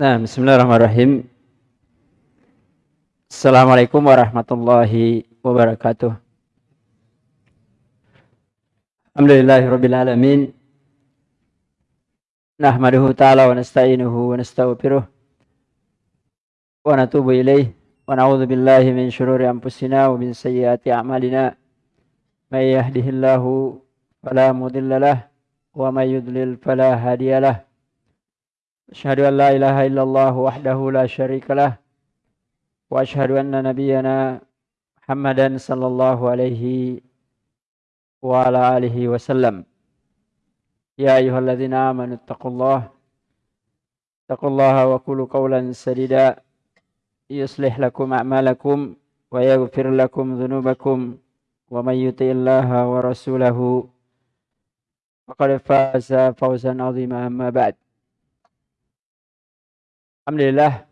Nah, bismillahirrahmanirrahim. Assalamualaikum warahmatullahi wabarakatuh. Alhamdulillahirabbil alamin. Nahmaduhu ta'ala wa nasta'inuhu wa nastaghfiruh wa natubu ilayh wa na'udzu billahi min shururi anfusina wa min sayyiati a'malina. May yahdihillahu fala mudilla lahu wa may yudlil fala hadiya lahu. أشهد أن لا إله إلا الله وحده لا شريك له وأشهد أن نبينا محمدا صلى الله عليه وعلى آله وسلم. يا أيها الذين آمنوا اتقوا الله اتقوا الله وقولوا قولا سديدا يصلح لكم أعمالكم ويغفر لكم ذنوبكم ومن يطع الله ورسوله فقد فاز فوزا عظيما أما بعد. Alhamdulillah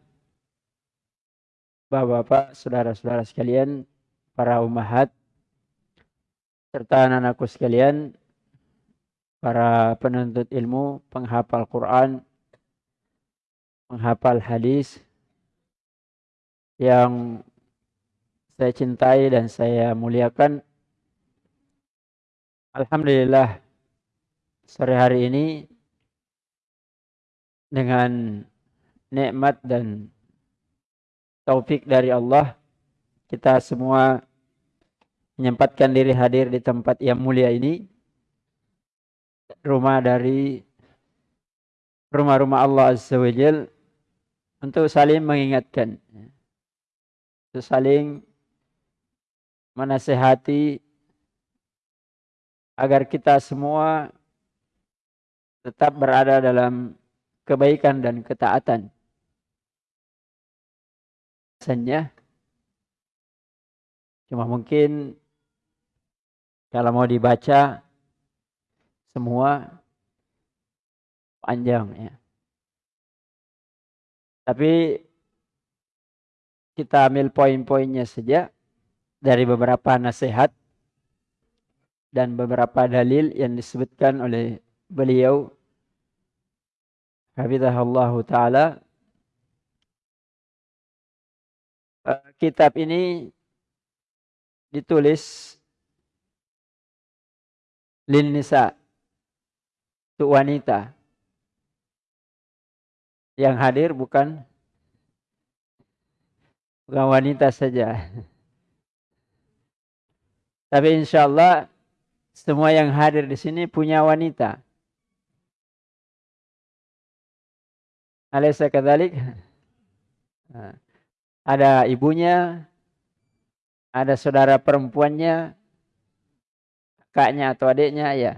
Bapak-bapak, saudara-saudara sekalian, para umahat, serta anak-anakku sekalian, para penuntut ilmu, penghafal Quran, penghafal hadis, yang saya cintai dan saya muliakan. Alhamdulillah, sore hari ini dengan nikmat dan taufik dari Allah kita semua menyempatkan diri hadir di tempat yang mulia ini. Rumah dari rumah-rumah Allah Azza wa Jal untuk saling mengingatkan untuk saling menasehati agar kita semua tetap berada dalam kebaikan dan ketaatan alasannya cuma mungkin kalau mau dibaca semua panjang ya. Tapi kita ambil poin-poinnya saja dari beberapa nasihat dan beberapa dalil yang disebutkan oleh beliau Hafizahullah taala Eh, kitab ini ditulis lin nisa untuk wanita. Yang hadir bukan bukan wanita saja. Tapi insya Allah semua yang hadir di sini punya wanita. Alaysa kadzalik? Nah ada ibunya, ada saudara perempuannya, kakaknya atau adiknya, ya.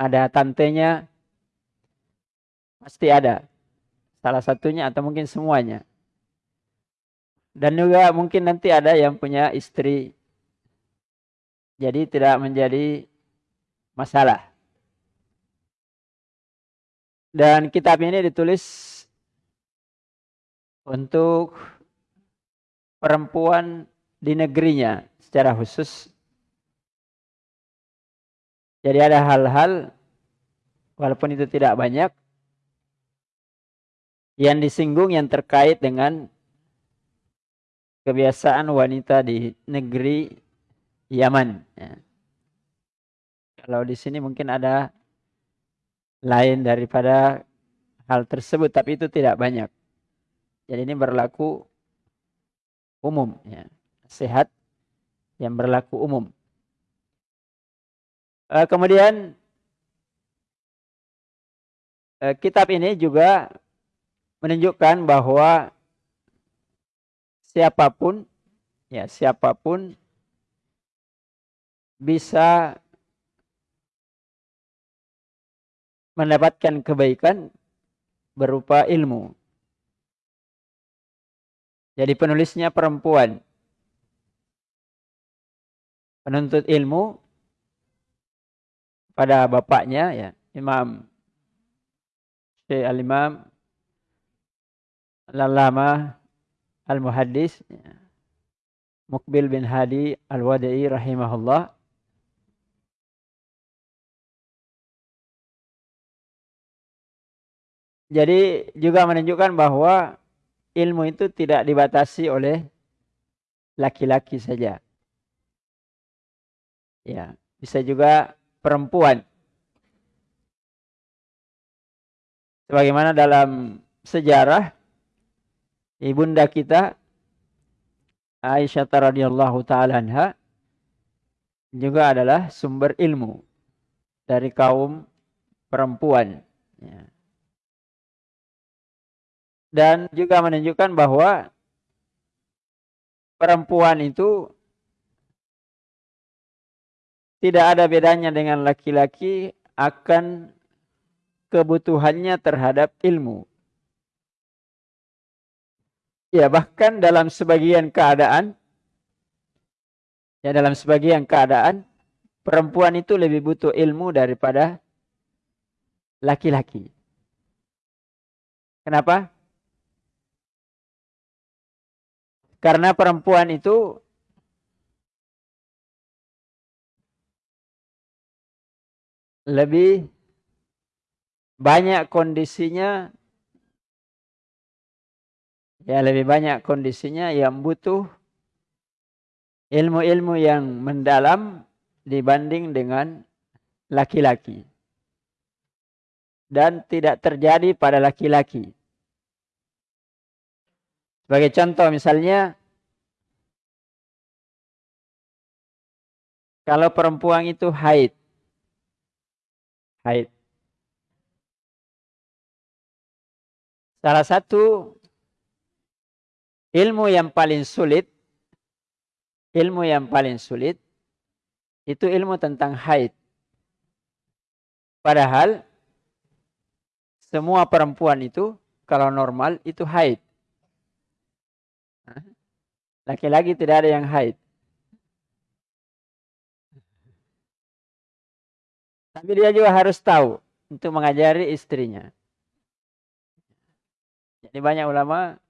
Ada tantenya, pasti ada. Salah satunya atau mungkin semuanya. Dan juga mungkin nanti ada yang punya istri. Jadi tidak menjadi masalah. Dan kitab ini ditulis untuk perempuan di negerinya secara khusus. Jadi ada hal-hal walaupun itu tidak banyak yang disinggung yang terkait dengan kebiasaan wanita di negeri Yaman. Ya. Kalau di sini mungkin ada lain daripada hal tersebut, tapi itu tidak banyak. Jadi ini berlaku umum ya. Sehat yang berlaku umum. Uh, kemudian uh, kitab ini juga menunjukkan bahwa siapa pun ya siapa pun bisa mendapatkan kebaikan berupa ilmu. Jadi penulisnya perempuan. Penuntut ilmu pada bapaknya ya, Imam Syekh Al-Imam Al-Allamah Al-Muhaddis ya. Mukbil bin Hadi Al-Wada'i rahimahullah Jadi juga menunjukkan bahwa ilmu itu tidak dibatasi oleh laki-laki saja. Ya, bisa juga perempuan. Sebagaimana dalam sejarah ibunda kita Aisyah radhiyallahu taala anha juga adalah sumber ilmu dari kaum perempuan. Ya dan juga menunjukkan bahwa perempuan itu tidak ada bedanya dengan laki-laki akan kebutuhannya terhadap ilmu. Ya, bahkan dalam sebagian keadaan ya dalam sebagian keadaan perempuan itu lebih butuh ilmu daripada laki-laki. Kenapa? Karena perempuan itu lebih banyak kondisinya ya lebih banyak kondisinya yang butuh ilmu-ilmu yang mendalam dibanding dengan laki-laki. Dan tidak terjadi pada laki-laki sebagai contoh misalnya kalau perempuan itu haid. Haid. Salah satu ilmu yang paling sulit ilmu yang paling sulit itu ilmu tentang haid. Padahal semua perempuan itu kalau normal itu haid. Laki-laki tidak ada yang haid. Tapi dia juga harus tahu untuk mengajari istrinya. Jadi banyak ulama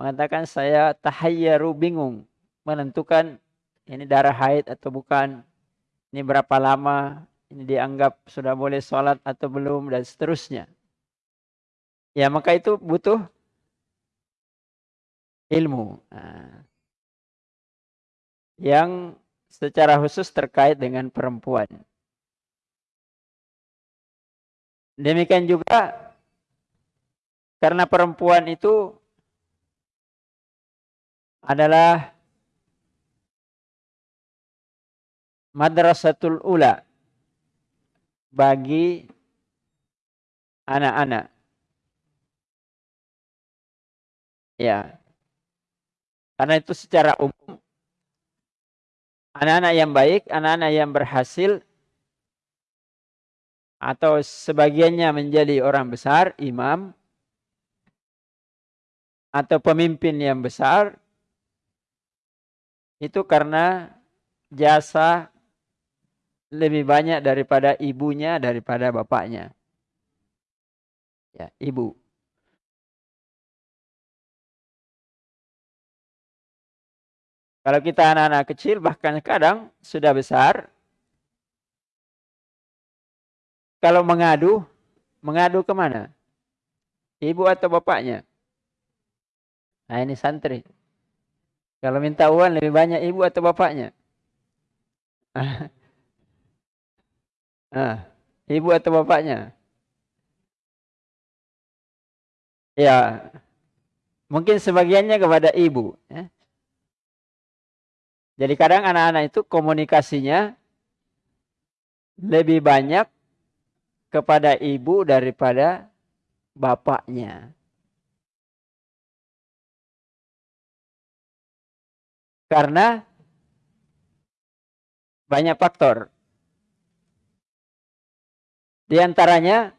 mengatakan saya tahayyaru bingung menentukan ini darah haid atau bukan, ini berapa lama, ini dianggap sudah boleh sholat atau belum dan seterusnya. Ya maka itu butuh ilmu. Nah, yang secara khusus terkait dengan perempuan. Demikian juga karena perempuan itu adalah madrasatul ula bagi anak-anak. Ya. Karena itu secara umum anak-anak yang baik, anak-anak yang berhasil atau sebagiannya menjadi orang besar, imam atau pemimpin yang besar itu karena jasa lebih banyak daripada ibunya daripada bapaknya. Ya, ibu. Kalau kita anak-anak kecil bahkan kadang sudah besar. Kalau mengadu, mengadu ke mana? Ibu atau bapaknya? Nah ini santri. Kalau minta uang lebih banyak ibu atau bapaknya? ah, ibu atau bapaknya? Ya, mungkin sebagiannya kepada ibu. Ya. Jadi kadang anak-anak itu komunikasinya lebih banyak kepada ibu daripada bapaknya. Karena banyak faktor. Di antaranya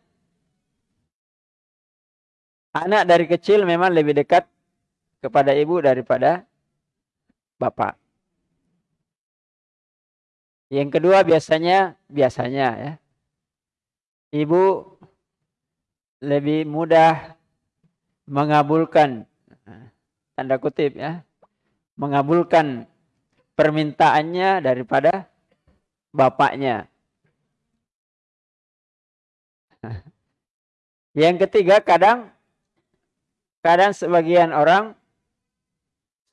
anak dari kecil memang lebih dekat kepada ibu daripada bapak. Yang kedua biasanya biasanya ya. Ibu lebih mudah mengabulkan tanda kutip ya. Mengabulkan permintaannya daripada bapaknya. Yang ketiga, kadang kadang sebagian orang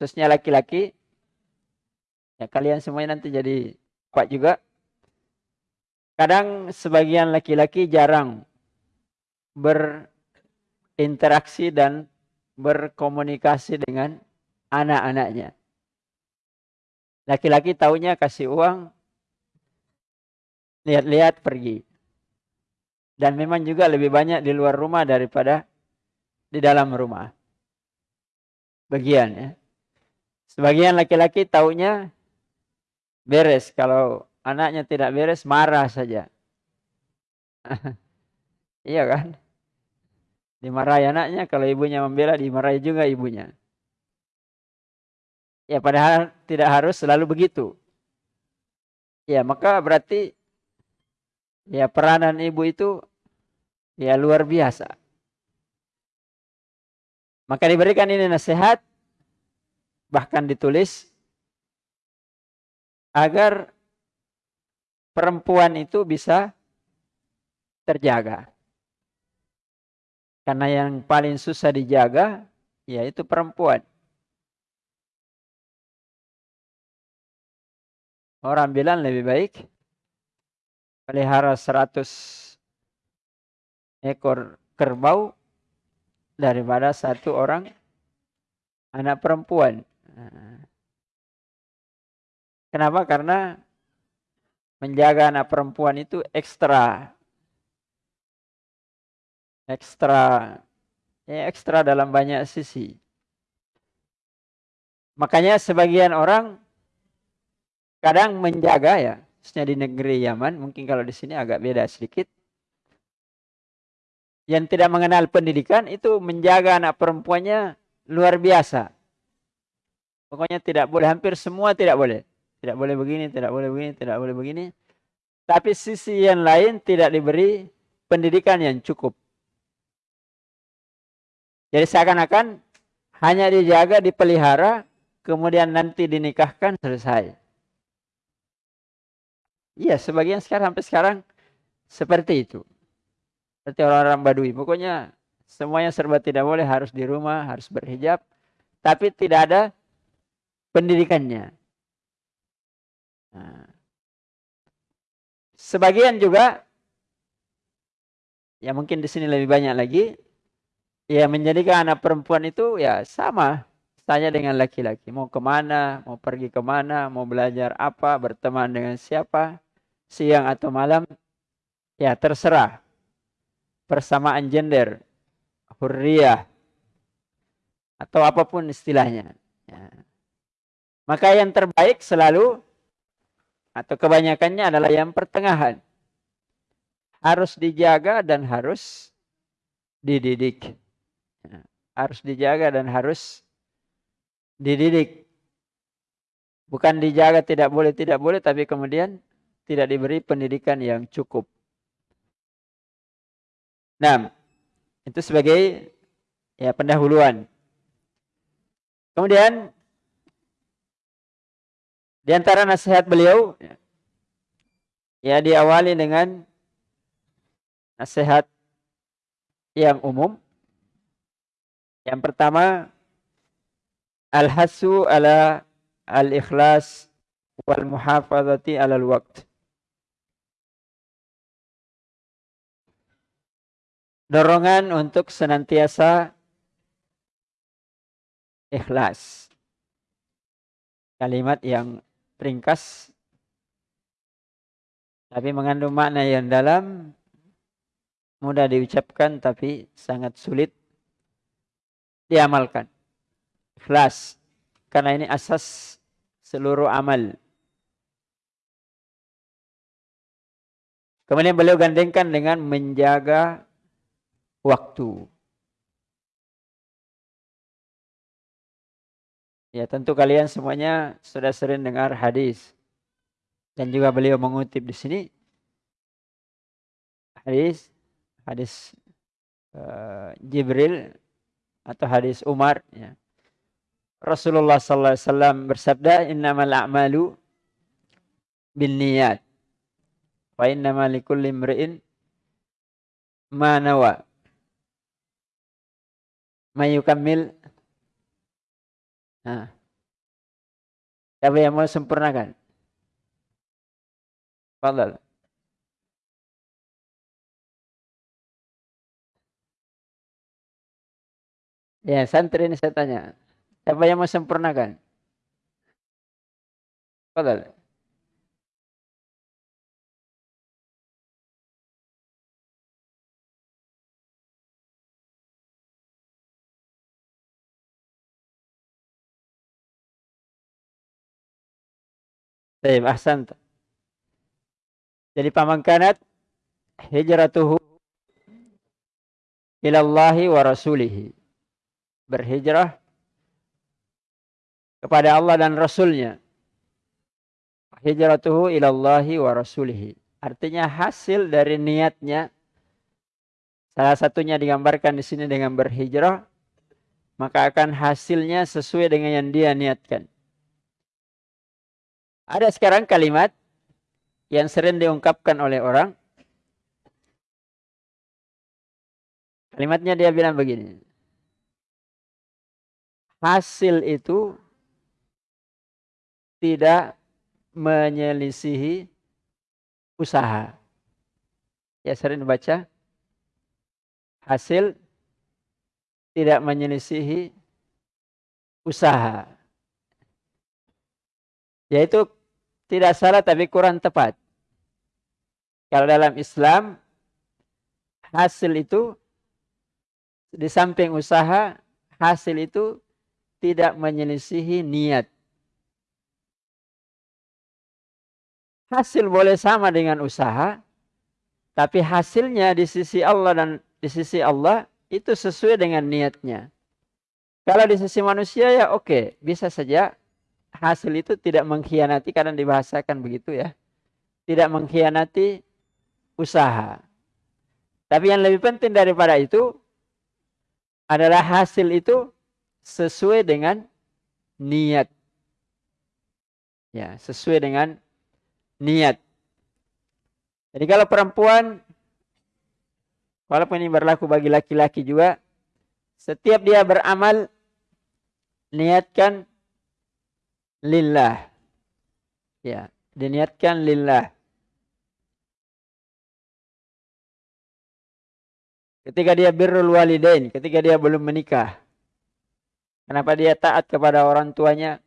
khususnya laki-laki ya kalian semuanya nanti jadi pak juga kadang sebagian laki-laki jarang berinteraksi dan berkomunikasi dengan anak-anaknya. Laki-laki taunya kasih uang, lihat-lihat pergi. Dan memang juga lebih banyak di luar rumah daripada di dalam rumah. Bagian ya. Sebagian laki-laki taunya beres. Kalau anaknya tidak beres, marah saja. iya kan? Dimarahi anaknya, kalau ibunya membela, dimarahi juga ibunya. Ya padahal tidak harus selalu begitu. Ya maka berarti ya peranan ibu itu ya luar biasa. Maka diberikan ini nasihat bahkan ditulis agar perempuan itu bisa terjaga. Karena yang paling susah dijaga yaitu perempuan. Orang bilang lebih baik pelihara 100 ekor kerbau daripada satu orang anak perempuan. Kenapa? Karena menjaga anak perempuan itu ekstra. Ekstra. Ya, ekstra dalam banyak sisi. Makanya sebagian orang kadang menjaga ya, khususnya di negeri Yaman, mungkin kalau di sini agak beda sedikit. Yang tidak mengenal pendidikan itu menjaga anak perempuannya luar biasa. Pokoknya tidak boleh, hampir semua tidak boleh. Tidak boleh begini, tidak boleh begini, tidak boleh begini. Tapi sisi yang lain tidak diberi pendidikan yang cukup. Jadi seakan-akan hanya dijaga, dipelihara, kemudian nanti dinikahkan, selesai. Iya, sebagian sekarang sampai sekarang seperti itu. Seperti orang-orang Badui. Pokoknya semuanya serba tidak boleh, harus di rumah, harus berhijab. Tapi tidak ada pendidikannya. Nah. Sebagian juga, ya mungkin di sini lebih banyak lagi, ya menjadikan anak perempuan itu ya sama saja dengan laki-laki. Mau ke mana, mau pergi ke mana, mau belajar apa, berteman dengan siapa, siang atau malam, ya terserah. Persamaan gender, hurriyah, atau apa pun istilahnya. Ya. Maka yang terbaik selalu atau kebanyakannya adalah yang pertengahan. Harus dijaga dan harus dididik. Ya, harus dijaga dan harus dididik. Bukan dijaga tidak boleh, tidak boleh, tapi kemudian tidak diberi pendidikan yang cukup. Nah, itu sebagai ya pendahuluan. Kemudian di antara nasihat beliau ya diawali dengan nasihat yang umum. Yang pertama al-hasu ala al-ikhlas wal muhafazati ala al-waqt. Dorongan untuk senantiasa ikhlas. Kalimat yang ringkas tapi mengandung makna yang dalam mudah diucapkan tapi sangat sulit diamalkan. Ikhlas. Karena ini asas seluruh amal. Kemudian beliau gandengkan dengan menjaga waktu Ya tentu kalian semuanya sudah sering dengar hadis. Dan juga beliau mengutip di sini. Hadis. Hadis uh, Jibril. Atau hadis Umar. Ya. Rasulullah wasallam bersabda innamal a'malu bin niyat wa innamal likulli imri'in ma nawa Mayukamil. Nah. Siapa yang mau sempurnakan? Fadal. Ya, santri ini saya tanya. Siapa yang mau sempurnakan? Fadal. Baik, ahsan. Jadi pamangkanat hijratuhu ilallahi wa rasulihi. Berhijrah kepada Allah dan Rasulnya. Hijratuhu ilallahi wa rasulihi. Artinya hasil dari niatnya. Salah satunya digambarkan di sini dengan berhijrah. Maka akan hasilnya sesuai dengan yang dia niatkan. Ada sekarang kalimat yang sering diungkapkan oleh orang. Kalimatnya dia bilang begini. Hasil itu tidak menyelisihi usaha. Ya sering baca. Hasil tidak menyelisihi usaha. Yaitu tidak salah tapi kurang tepat. Kalau dalam Islam hasil itu di samping usaha hasil itu tidak menyelisihi niat. Hasil boleh sama dengan usaha, tapi hasilnya di sisi Allah dan di sisi Allah itu sesuai dengan niatnya. Kalau di sisi manusia ya oke, bisa saja hasil itu tidak mengkhianati karena dibahasakan begitu ya. Tidak mengkhianati usaha. Tapi yang lebih penting daripada itu adalah hasil itu sesuai dengan niat. Ya, sesuai dengan niat. Jadi kalau perempuan walaupun ini berlaku bagi laki-laki juga setiap dia beramal niatkan lillah. Ya, diniatkan lillah. Ketika dia birrul walidain, ketika dia belum menikah. Kenapa dia taat kepada orang tuanya?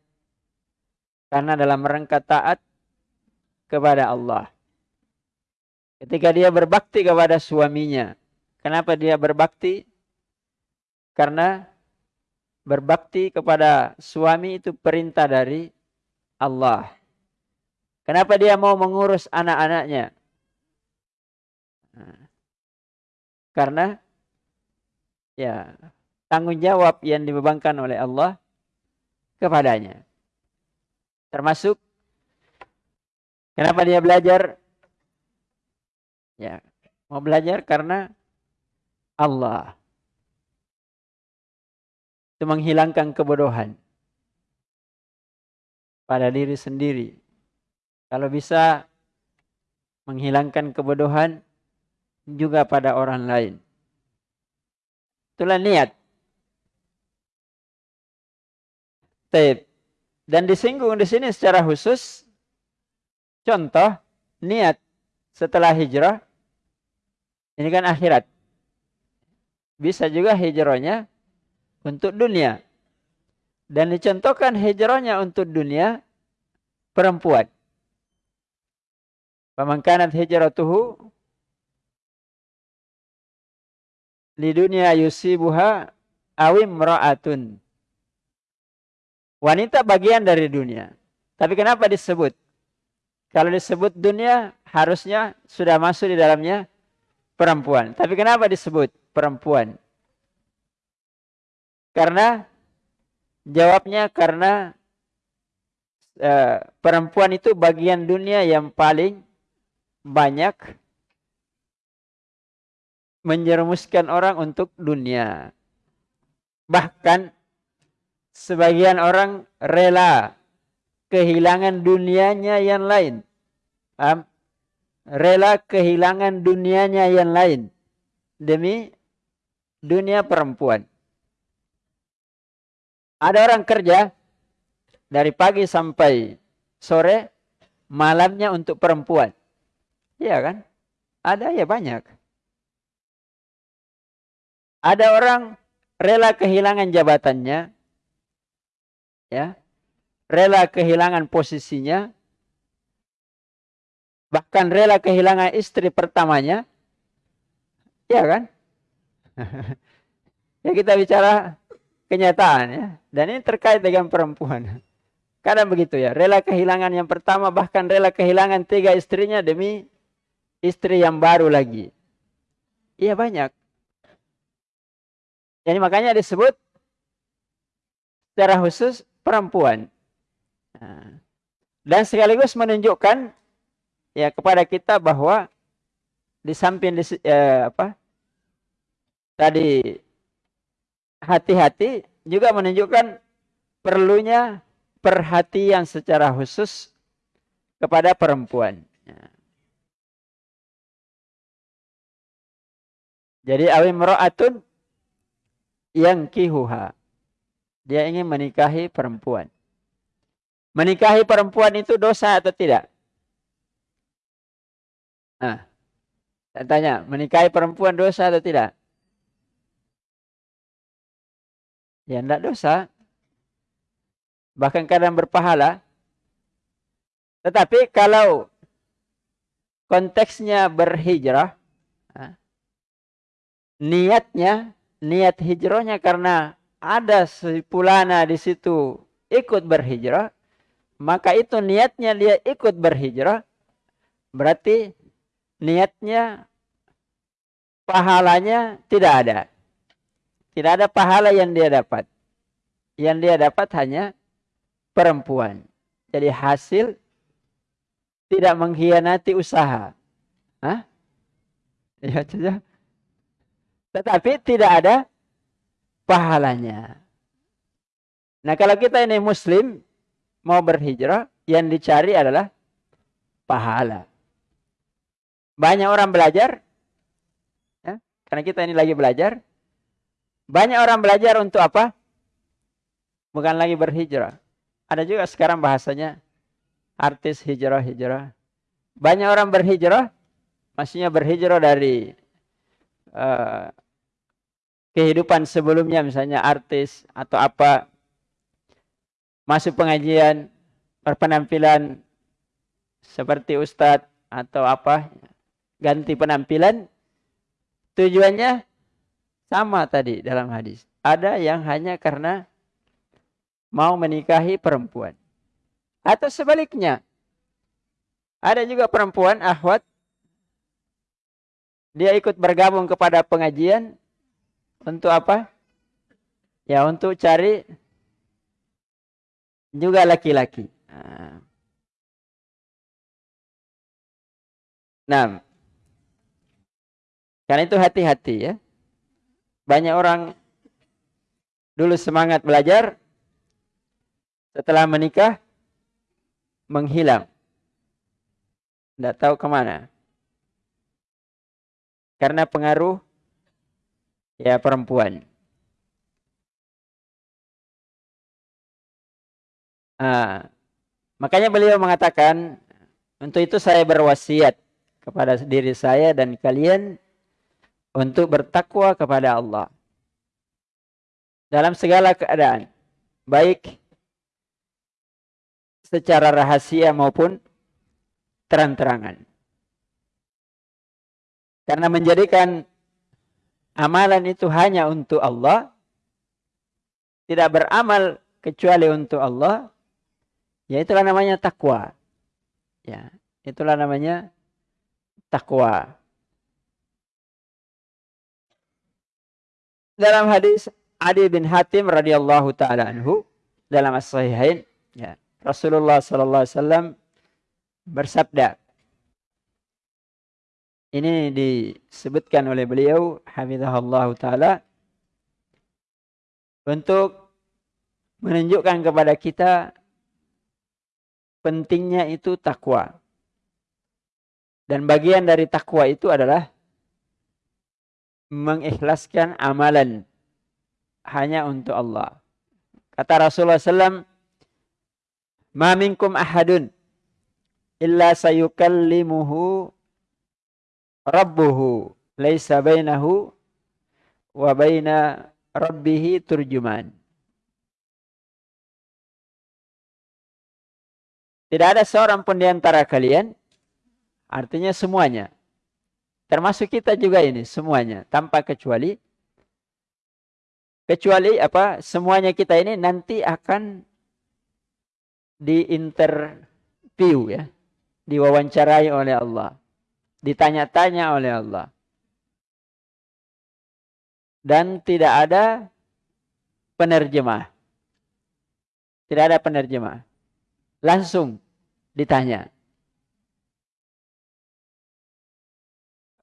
Karena dalam rangka taat kepada Allah. Ketika dia berbakti kepada suaminya. Kenapa dia berbakti? Karena berbakti kepada suami itu perintah dari Allah. Kenapa dia mau mengurus anak-anaknya? Karena ya tanggung jawab yang dibebankan oleh Allah kepadanya. Termasuk kenapa dia belajar? Ya, mau belajar karena Allah itu menghilangkan kebodohan pada diri sendiri. Kalau bisa menghilangkan kebodohan juga pada orang lain. Itulah niat. Taib. Dan disinggung di sini secara khusus contoh niat setelah hijrah ini kan akhirat. Bisa juga hijrahnya untuk dunia. Dan dicontohkan hijrahnya untuk dunia perempuan. Pemangkanat hijratuhu di dunia yusibuha awim ra'atun. Wanita bagian dari dunia. Tapi kenapa disebut? Kalau disebut dunia, harusnya sudah masuk di dalamnya perempuan. Tapi kenapa disebut perempuan? Karena jawabnya karena uh, perempuan itu bagian dunia yang paling banyak menjerumuskan orang untuk dunia. Bahkan sebagian orang rela kehilangan dunianya yang lain. Paham? Rela kehilangan dunianya yang lain demi dunia perempuan. Ada orang kerja dari pagi sampai sore, malamnya untuk perempuan. Iya kan? Ada ya banyak. Ada orang rela kehilangan jabatannya, ya, rela kehilangan posisinya, bahkan rela kehilangan istri pertamanya, ya kan? ya kita bicara kenyataan ya. Dan ini terkait dengan perempuan. Kadang begitu ya, rela kehilangan yang pertama bahkan rela kehilangan tiga istrinya demi istri yang baru lagi. Iya banyak. Jadi makanya disebut secara khusus perempuan. Nah, dan sekaligus menunjukkan ya kepada kita bahwa di samping eh, apa tadi hati-hati juga menunjukkan perlunya perhatian secara khusus kepada perempuan. Jadi awim ro'atun yang kihuha. Dia ingin menikahi perempuan. Menikahi perempuan itu dosa atau tidak? Nah, saya tanya, menikahi perempuan dosa atau tidak? Ya tidak dosa. Bahkan kadang berpahala. Tetapi kalau konteksnya berhijrah, niatnya, niat hijrahnya karena ada sepulana di situ ikut berhijrah, maka itu niatnya dia ikut berhijrah, berarti niatnya pahalanya tidak ada. Tidak ada pahala yang dia dapat. Yang dia dapat hanya perempuan. Jadi hasil tidak mengkhianati usaha. Hah? Ya, saja. Tetapi tidak ada pahalanya. Nah kalau kita ini muslim mau berhijrah, yang dicari adalah pahala. Banyak orang belajar, ya, karena kita ini lagi belajar, banyak orang belajar untuk apa? Bukan lagi berhijrah. Ada juga sekarang bahasanya artis hijrah-hijrah. Banyak orang berhijrah, maksudnya berhijrah dari uh, kehidupan sebelumnya, misalnya artis atau apa, masuk pengajian, berpenampilan seperti ustadz atau apa, ganti penampilan, tujuannya sama tadi dalam hadis. Ada yang hanya karena mau menikahi perempuan. Atau sebaliknya. Ada juga perempuan, ahwat. Dia ikut bergabung kepada pengajian. Untuk apa? Ya untuk cari juga laki-laki. Nah, karena itu hati-hati ya banyak orang dulu semangat belajar, setelah menikah menghilang. Tidak tahu ke mana. Karena pengaruh ya perempuan. Nah, makanya beliau mengatakan, untuk itu saya berwasiat kepada diri saya dan kalian untuk bertakwa kepada Allah dalam segala keadaan, baik secara rahasia maupun terang-terangan. Karena menjadikan amalan itu hanya untuk Allah, tidak beramal kecuali untuk Allah, ya itulah namanya takwa. Ya, itulah namanya takwa. Dalam hadis Adi bin Hatim radhiyallahu taala anhu dalam as-sahihain ya Rasulullah sallallahu alaihi wasallam bersabda ini disebutkan oleh beliau hafizahullah taala untuk menunjukkan kepada kita pentingnya itu takwa. Dan bagian dari takwa itu adalah mengikhlaskan amalan hanya untuk Allah. Kata Rasulullah SAW, Ma minkum ahadun illa sayukallimuhu rabbuhu laisa bainahu wa baina rabbihi turjuman. Tidak ada seorang pun di antara kalian, artinya semuanya. Termasuk kita juga ini, semuanya. Tanpa kecuali. Kecuali apa? Semuanya kita ini nanti akan diinterview ya. Diwawancarai oleh Allah. Ditanya-tanya oleh Allah. Dan tidak ada penerjemah. Tidak ada penerjemah. Langsung ditanya.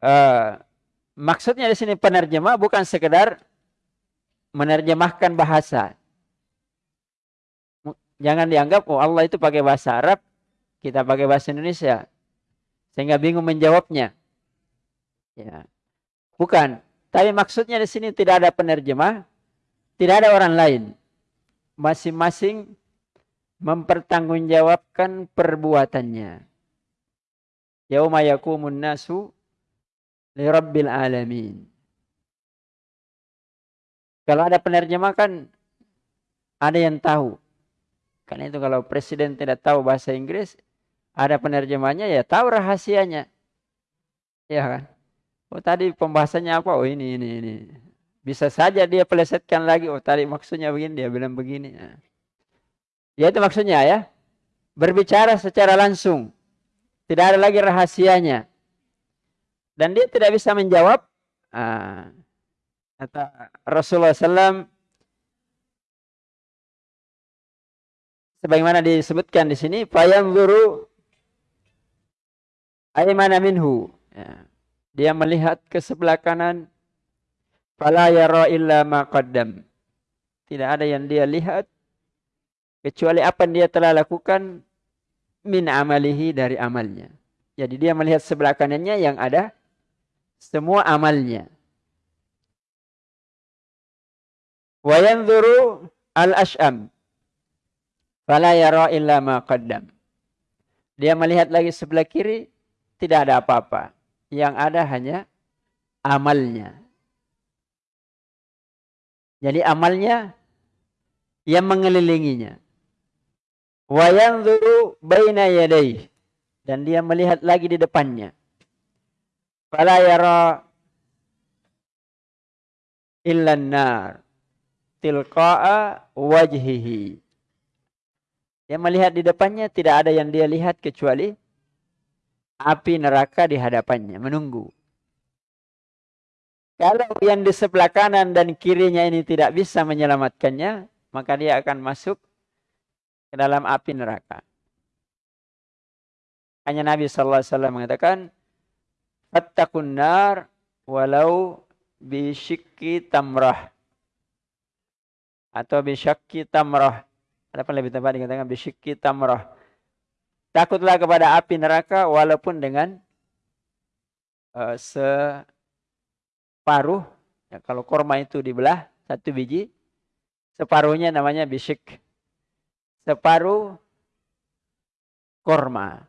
Uh, maksudnya di sini penerjemah bukan sekedar menerjemahkan bahasa. Jangan dianggap oh Allah itu pakai bahasa Arab, kita pakai bahasa Indonesia. Sehingga bingung menjawabnya. Ya. Bukan. Tapi maksudnya di sini tidak ada penerjemah, tidak ada orang lain. Masing-masing mempertanggungjawabkan perbuatannya. Yauma yakumun nasu li rabbil alamin. Kalau ada penerjemah kan ada yang tahu. Karena itu kalau presiden tidak tahu bahasa Inggris, ada penerjemahnya ya tahu rahasianya. Ya kan? Oh tadi pembahasannya apa? Oh ini ini ini. Bisa saja dia pelesetkan lagi. Oh tadi maksudnya begini, dia bilang begini. Nah. Ya itu maksudnya ya. Berbicara secara langsung. Tidak ada lagi rahasianya. Dan dia tidak bisa menjawab. Ah, kata Rasulullah SAW. Sebagaimana disebutkan di sini. Fayanzuru aymana minhu. Ya. Dia melihat ke sebelah kanan. Fala yara illa ma qaddam. Tidak ada yang dia lihat kecuali apa yang dia telah lakukan min amalihi dari amalnya. Jadi dia melihat sebelah kanannya yang ada semua amalnya. Wa yanzuru al-ash'am fala yara illa ma qaddam. Dia melihat lagi sebelah kiri tidak ada apa-apa. Yang ada hanya amalnya. Jadi amalnya yang mengelilinginya. Wa yanzuru baina dan dia melihat lagi di depannya. Fala yara illa nar tilqa'a wajhihi. Dia melihat di depannya tidak ada yang dia lihat kecuali api neraka di hadapannya menunggu. Kalau yang di sebelah kanan dan kirinya ini tidak bisa menyelamatkannya, maka dia akan masuk ke dalam api neraka. Hanya Nabi sallallahu alaihi wasallam mengatakan, "Fattaqun nar walau bisyikki tamrah." Atau bisyakki tamrah. Ada apa lebih tepat dikatakan bisyikki tamrah. Takutlah kepada api neraka walaupun dengan uh, separuh. Ya, kalau korma itu dibelah satu biji, separuhnya namanya bisyik separuh korma.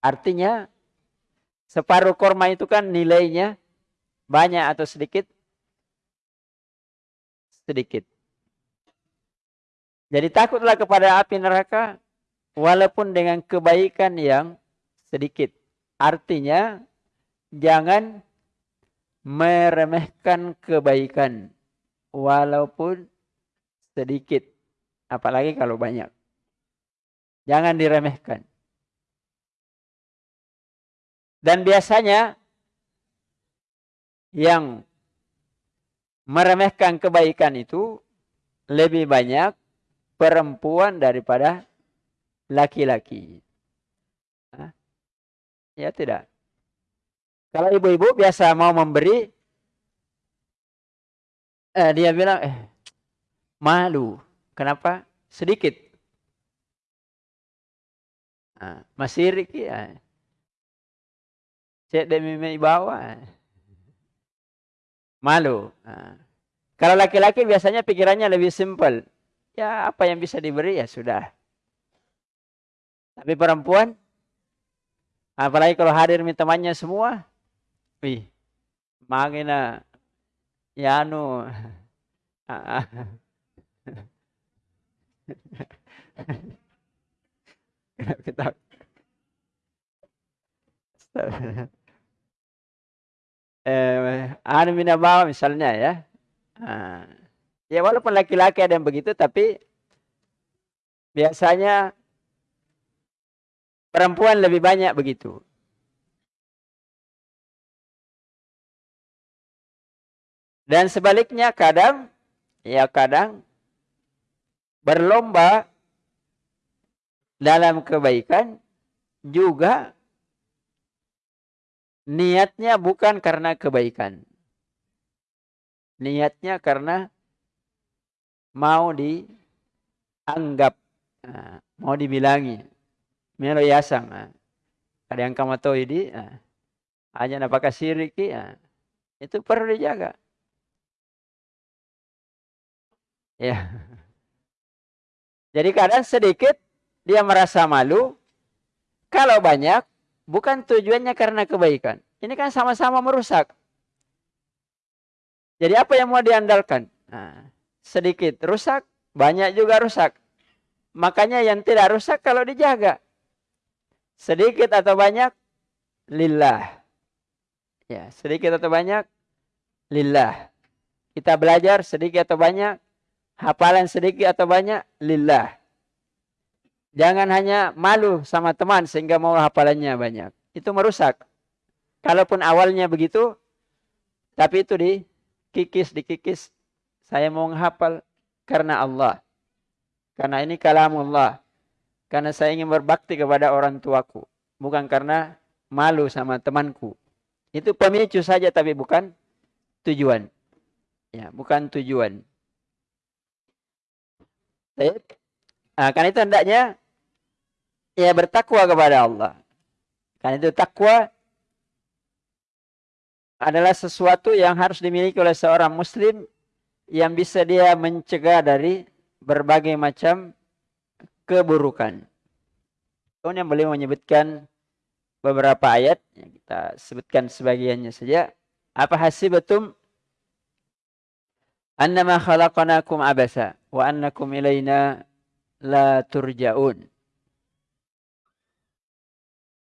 Artinya separuh korma itu kan nilainya banyak atau sedikit? Sedikit. Jadi takutlah kepada api neraka walaupun dengan kebaikan yang sedikit. Artinya jangan meremehkan kebaikan walaupun sedikit. Apalagi kalau banyak. Jangan diremehkan. Dan biasanya yang meremehkan kebaikan itu lebih banyak perempuan daripada laki-laki. Ya tidak. Kalau ibu-ibu biasa mau memberi, eh, dia bilang, eh, malu. Kenapa? Sedikit. Nah, masih ya. Cek demi bawah. Malu. Nah. Kalau laki-laki biasanya pikirannya lebih simpel. ya apa yang bisa diberi ya sudah. Tapi perempuan, apalagi kalau hadir temannya semua, wih, magina, ya anu, kita eh, anu mina bawa misalnya ya. Nah, ya walaupun laki-laki ada yang begitu tapi biasanya perempuan lebih banyak begitu. Dan sebaliknya kadang ya kadang berlomba dalam kebaikan juga niatnya bukan karena kebaikan. Niatnya karena mau dianggap, nah, mau dibilangi. Melo yasang. Nah. Ada yang kamu tahu ini, nah. hanya apakah siriki, nah. itu perlu dijaga. Ya. Jadi kadang sedikit dia merasa malu. Kalau banyak, bukan tujuannya karena kebaikan. Ini kan sama-sama merusak. Jadi apa yang mau diandalkan? Nah, sedikit rusak, banyak juga rusak. Makanya yang tidak rusak kalau dijaga. Sedikit atau banyak, lillah. Ya, sedikit atau banyak, lillah. Kita belajar sedikit atau banyak, hafalan sedikit atau banyak, lillah. Jangan hanya malu sama teman sehingga mau hafalannya banyak. Itu merusak. Kalaupun awalnya begitu, tapi itu dikikis, dikikis. Saya mau menghafal karena Allah. Karena ini kalamullah. Karena saya ingin berbakti kepada orang tuaku. Bukan karena malu sama temanku. Itu pemicu saja tapi bukan tujuan. Ya, bukan tujuan. Nah, karena itu hendaknya ya bertakwa kepada Allah. Karena itu takwa adalah sesuatu yang harus dimiliki oleh seorang muslim yang bisa dia mencegah dari berbagai macam keburukan. Kemudian beliau menyebutkan beberapa ayat yang kita sebutkan sebagiannya saja. Apa hasibatum annama khalaqnakum abasa wa annakum ilaina la turja'un.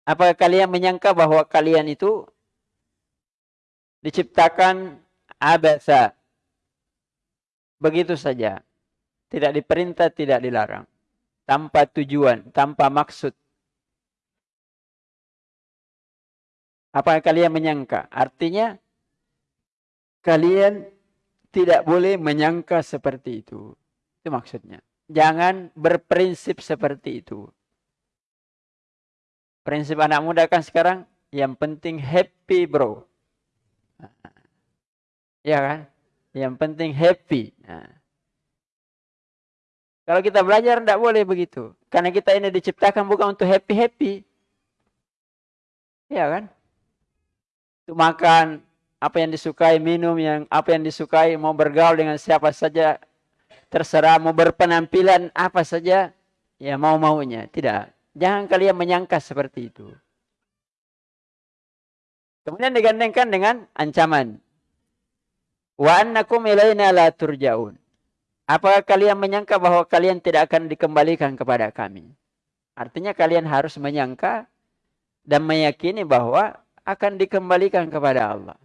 Apakah kalian menyangka bahwa kalian itu diciptakan abasa begitu saja. Tidak diperintah, tidak dilarang. Tanpa tujuan, tanpa maksud. Apakah kalian menyangka? Artinya, kalian tidak boleh menyangka seperti itu. Itu maksudnya. Jangan berprinsip seperti itu. Prinsip anak muda kan sekarang yang penting happy bro. Ya kan? Yang penting happy. Nah. Kalau kita belajar tidak boleh begitu. Karena kita ini diciptakan bukan untuk happy-happy. Ya kan? Untuk makan apa yang disukai, minum yang apa yang disukai, mau bergaul dengan siapa saja, terserah mau berpenampilan apa saja, ya mau-maunya. Tidak. Jangan kalian menyangka seperti itu. Kemudian digandengkan dengan ancaman. Wa annakum ilaina la turja'un. Apakah kalian menyangka bahwa kalian tidak akan dikembalikan kepada kami? Artinya kalian harus menyangka dan meyakini bahwa akan dikembalikan kepada Allah.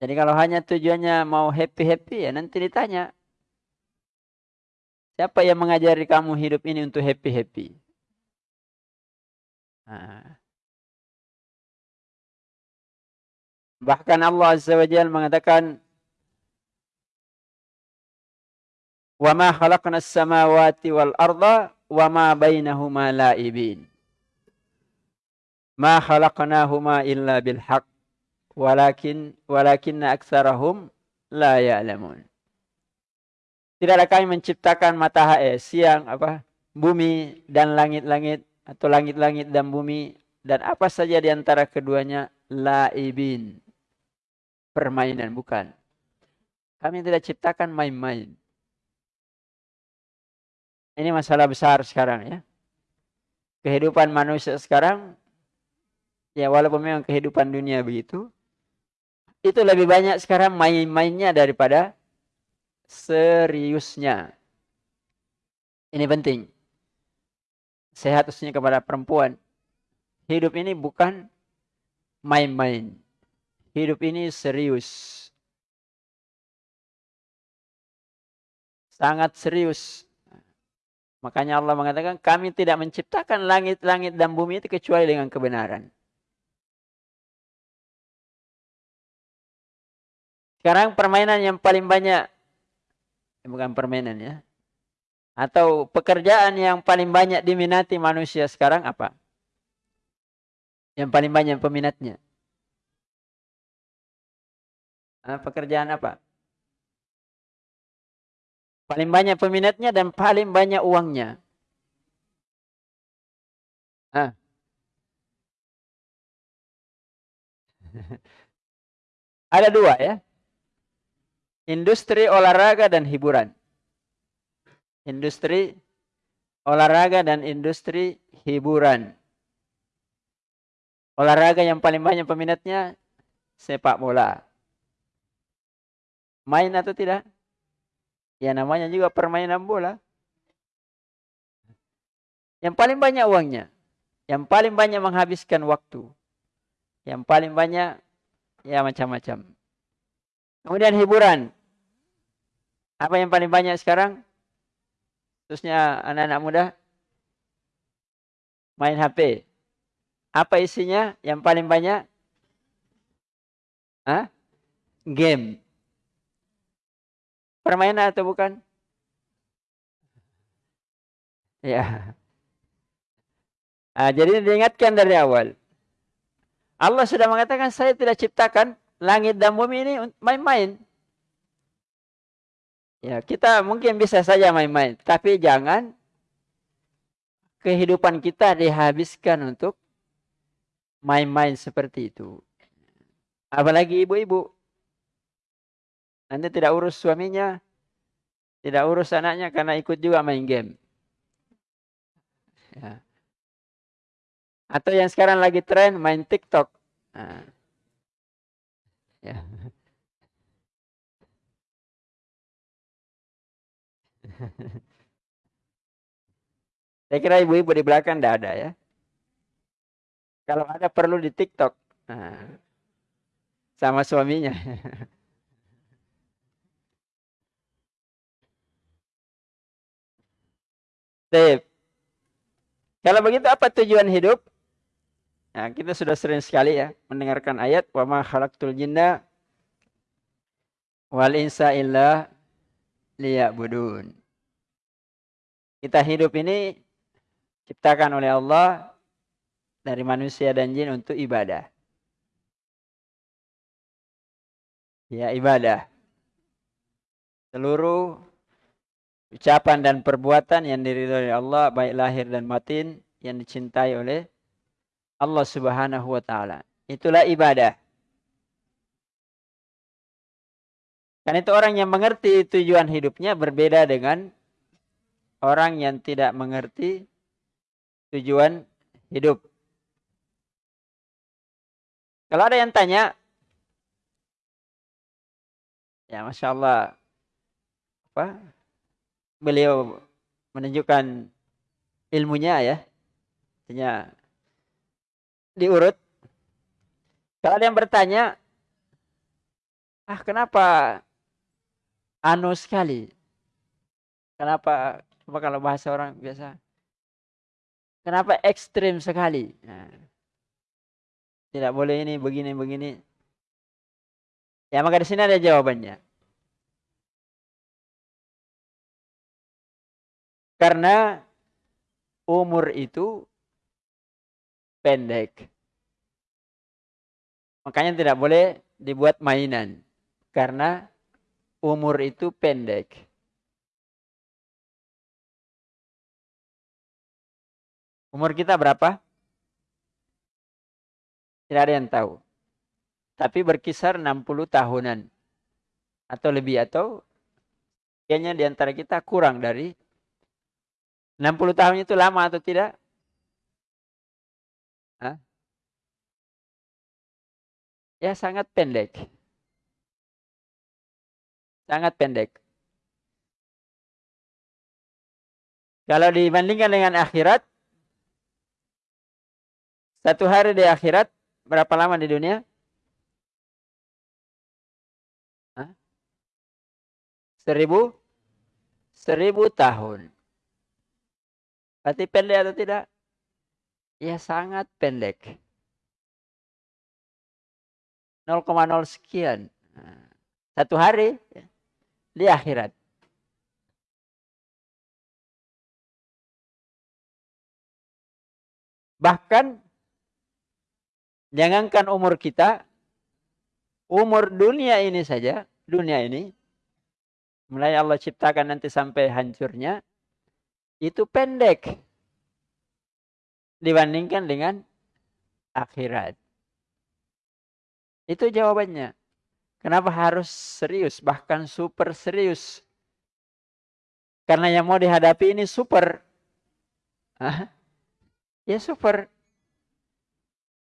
Jadi kalau hanya tujuannya mau happy-happy ya nanti ditanya, Siapa yang mengajari kamu hidup ini untuk happy-happy? Nah. Bahkan Allah Azza wa Jalla mengatakan ma khalaqna as-samawati wal arda wa ma bainahuma la'ibin. Ma walakin walakinna aktsarahum la ya'lamun. Tidaklah kami menciptakan matahari, eh, siang, apa, bumi dan langit-langit atau langit-langit dan bumi dan apa saja di antara keduanya laibin. Permainan bukan. Kami tidak ciptakan main-main. Ini masalah besar sekarang ya. Kehidupan manusia sekarang, ya walaupun memang kehidupan dunia begitu, itu lebih banyak sekarang main-mainnya daripada seriusnya. Ini penting. Sehat khususnya kepada perempuan. Hidup ini bukan main-main. Hidup ini serius. Sangat serius. Makanya Allah mengatakan kami tidak menciptakan langit-langit dan bumi itu kecuali dengan kebenaran. Sekarang permainan yang paling banyak bukan permainan ya. Atau pekerjaan yang paling banyak diminati manusia sekarang apa? Yang paling banyak peminatnya. Nah, pekerjaan apa? Paling banyak peminatnya dan paling banyak uangnya. Ah. Ada dua ya industri olahraga dan hiburan. Industri olahraga dan industri hiburan. Olahraga yang paling banyak peminatnya sepak bola. Main atau tidak? Ya namanya juga permainan bola. Yang paling banyak uangnya. Yang paling banyak menghabiskan waktu. Yang paling banyak ya macam-macam. Kemudian hiburan. Apa yang paling banyak sekarang? Khususnya anak-anak muda? Main HP. Apa isinya yang paling banyak? Hah? Game. Permainan atau bukan? Ya. Nah, jadi diingatkan dari awal. Allah sudah mengatakan saya tidak ciptakan langit dan bumi ini main-main. Ya, kita mungkin bisa saja main-main, tapi jangan kehidupan kita dihabiskan untuk main-main seperti itu. Apalagi ibu-ibu. Nanti tidak urus suaminya, tidak urus anaknya karena ikut juga main game. Ya. Atau yang sekarang lagi tren main TikTok. Nah. Ya. Saya kira ibu-ibu di belakang tidak ada ya. Kalau ada perlu di TikTok. Nah, sama suaminya. Tip. Kalau begitu apa tujuan hidup? Nah, kita sudah sering sekali ya mendengarkan ayat wa ma khalaqtul jinna wal insa illa liya'budun. Kita hidup ini ciptakan oleh Allah dari manusia dan jin untuk ibadah. Ya, ibadah. Seluruh ucapan dan perbuatan yang diridhoi oleh Allah baik lahir dan batin yang dicintai oleh Allah Subhanahu wa taala. Itulah ibadah. Karena itu orang yang mengerti tujuan hidupnya berbeda dengan orang yang tidak mengerti tujuan hidup. Kalau ada yang tanya, ya masya Allah, apa? Beliau menunjukkan ilmunya ya, artinya diurut. Kalau ada yang bertanya, ah kenapa anu sekali? Kenapa apa kalau bahasa orang biasa? Kenapa ekstrim sekali? Nah, tidak boleh ini begini begini. Ya maka di sini ada jawabannya. Karena umur itu pendek. Makanya tidak boleh dibuat mainan. Karena umur itu pendek. Umur kita berapa? Tidak ada yang tahu. Tapi berkisar 60 tahunan. Atau lebih atau kayaknya di antara kita kurang dari 60 tahun itu lama atau tidak? Hah? Ya sangat pendek. Sangat pendek. Kalau dibandingkan dengan akhirat, satu hari di akhirat berapa lama di dunia? Hah? Seribu? Seribu tahun. Berarti pendek atau tidak? Ya sangat pendek. 0,0 sekian. Satu hari di akhirat. Bahkan jangankan umur kita, umur dunia ini saja, dunia ini, mulai Allah ciptakan nanti sampai hancurnya, itu pendek dibandingkan dengan akhirat. Itu jawabannya. Kenapa harus serius, bahkan super serius? Karena yang mau dihadapi ini super. Hah? Ya super.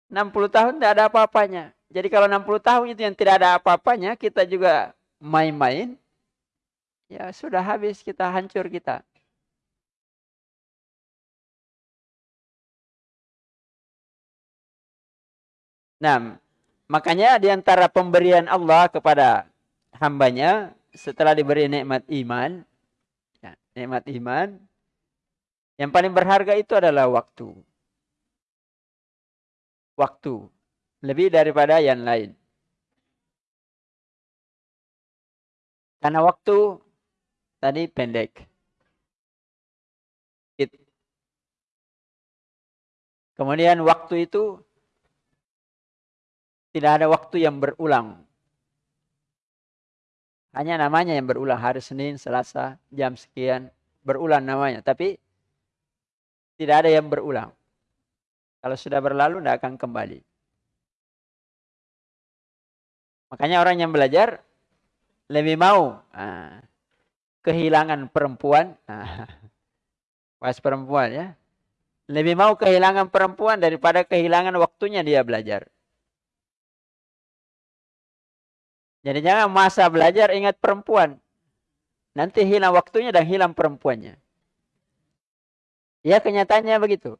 60 tahun tidak ada apa-apanya. Jadi kalau 60 tahun itu yang tidak ada apa-apanya, kita juga main-main. Ya sudah habis kita hancur kita. Nah, makanya di antara pemberian Allah kepada hambanya setelah diberi nikmat iman, ya, nikmat iman, yang paling berharga itu adalah waktu waktu lebih daripada yang lain. Karena waktu tadi pendek. Kemudian waktu itu tidak ada waktu yang berulang. Hanya namanya yang berulang hari Senin, Selasa, jam sekian, berulang namanya. Tapi tidak ada yang berulang. Kalau sudah berlalu tidak akan kembali. Makanya orang yang belajar lebih mau ah, kehilangan perempuan. Ah, pas perempuan ya. Lebih mau kehilangan perempuan daripada kehilangan waktunya dia belajar. Jadi jangan masa belajar ingat perempuan. Nanti hilang waktunya dan hilang perempuannya. Ya kenyataannya begitu.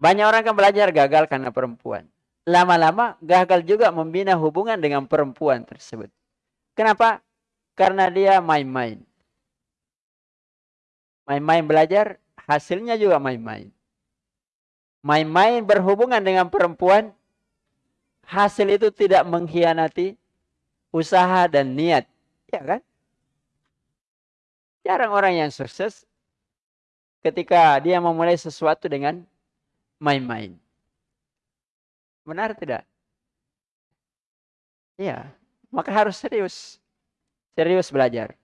Banyak orang kan belajar gagal karena perempuan. Lama-lama gagal juga membina hubungan dengan perempuan tersebut. Kenapa? Karena dia main-main. Main-main belajar, hasilnya juga main-main. Main-main berhubungan dengan perempuan, hasil itu tidak mengkhianati usaha dan niat. Ya kan? Jarang orang yang sukses ketika dia memulai sesuatu dengan main-main. Benar tidak? Iya, maka harus serius. Serius belajar.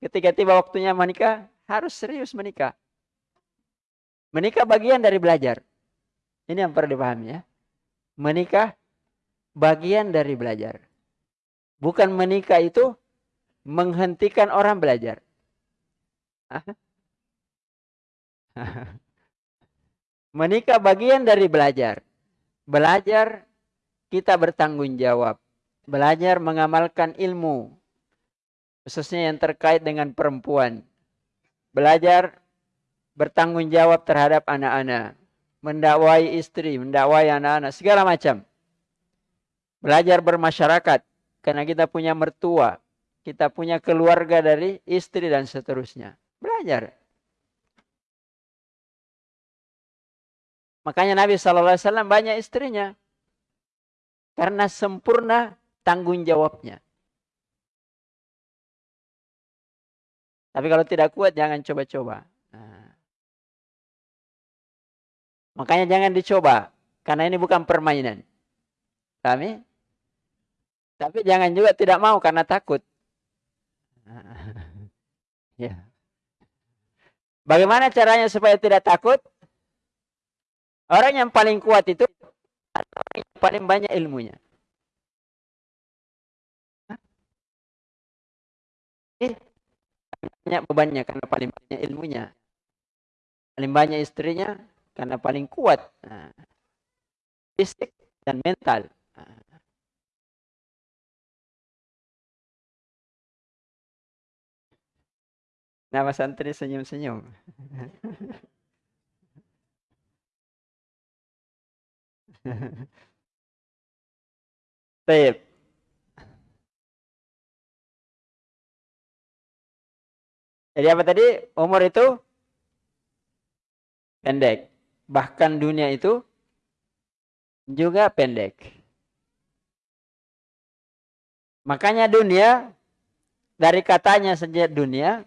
Ketika tiba waktunya menikah, harus serius menikah. Menikah bagian dari belajar. Ini yang perlu dipahami ya. Menikah bagian dari belajar. Bukan menikah itu menghentikan orang belajar. Menikah bagian dari belajar. Belajar kita bertanggung jawab. Belajar mengamalkan ilmu. Khususnya yang terkait dengan perempuan. Belajar bertanggung jawab terhadap anak-anak. Mendakwai istri, mendakwai anak-anak, segala macam. Belajar bermasyarakat. Karena kita punya mertua. Kita punya keluarga dari istri dan seterusnya. Belajar. Makanya Nabi SAW banyak istrinya. Karena sempurna tanggung jawabnya. Tapi kalau tidak kuat jangan coba-coba. Nah. Makanya jangan dicoba. Karena ini bukan permainan. Kami. Tapi jangan juga tidak mau karena takut. ya. Bagaimana caranya supaya tidak takut? Orang yang paling kuat itu orang yang paling banyak ilmunya. Eh, banyak bebannya karena paling banyak ilmunya. Paling banyak istrinya karena paling kuat. Nah, fisik dan mental. Nah. Nama santri senyum-senyum. Baik. Jadi apa tadi? Umur itu pendek. Bahkan dunia itu juga pendek. Makanya dunia dari katanya saja dunia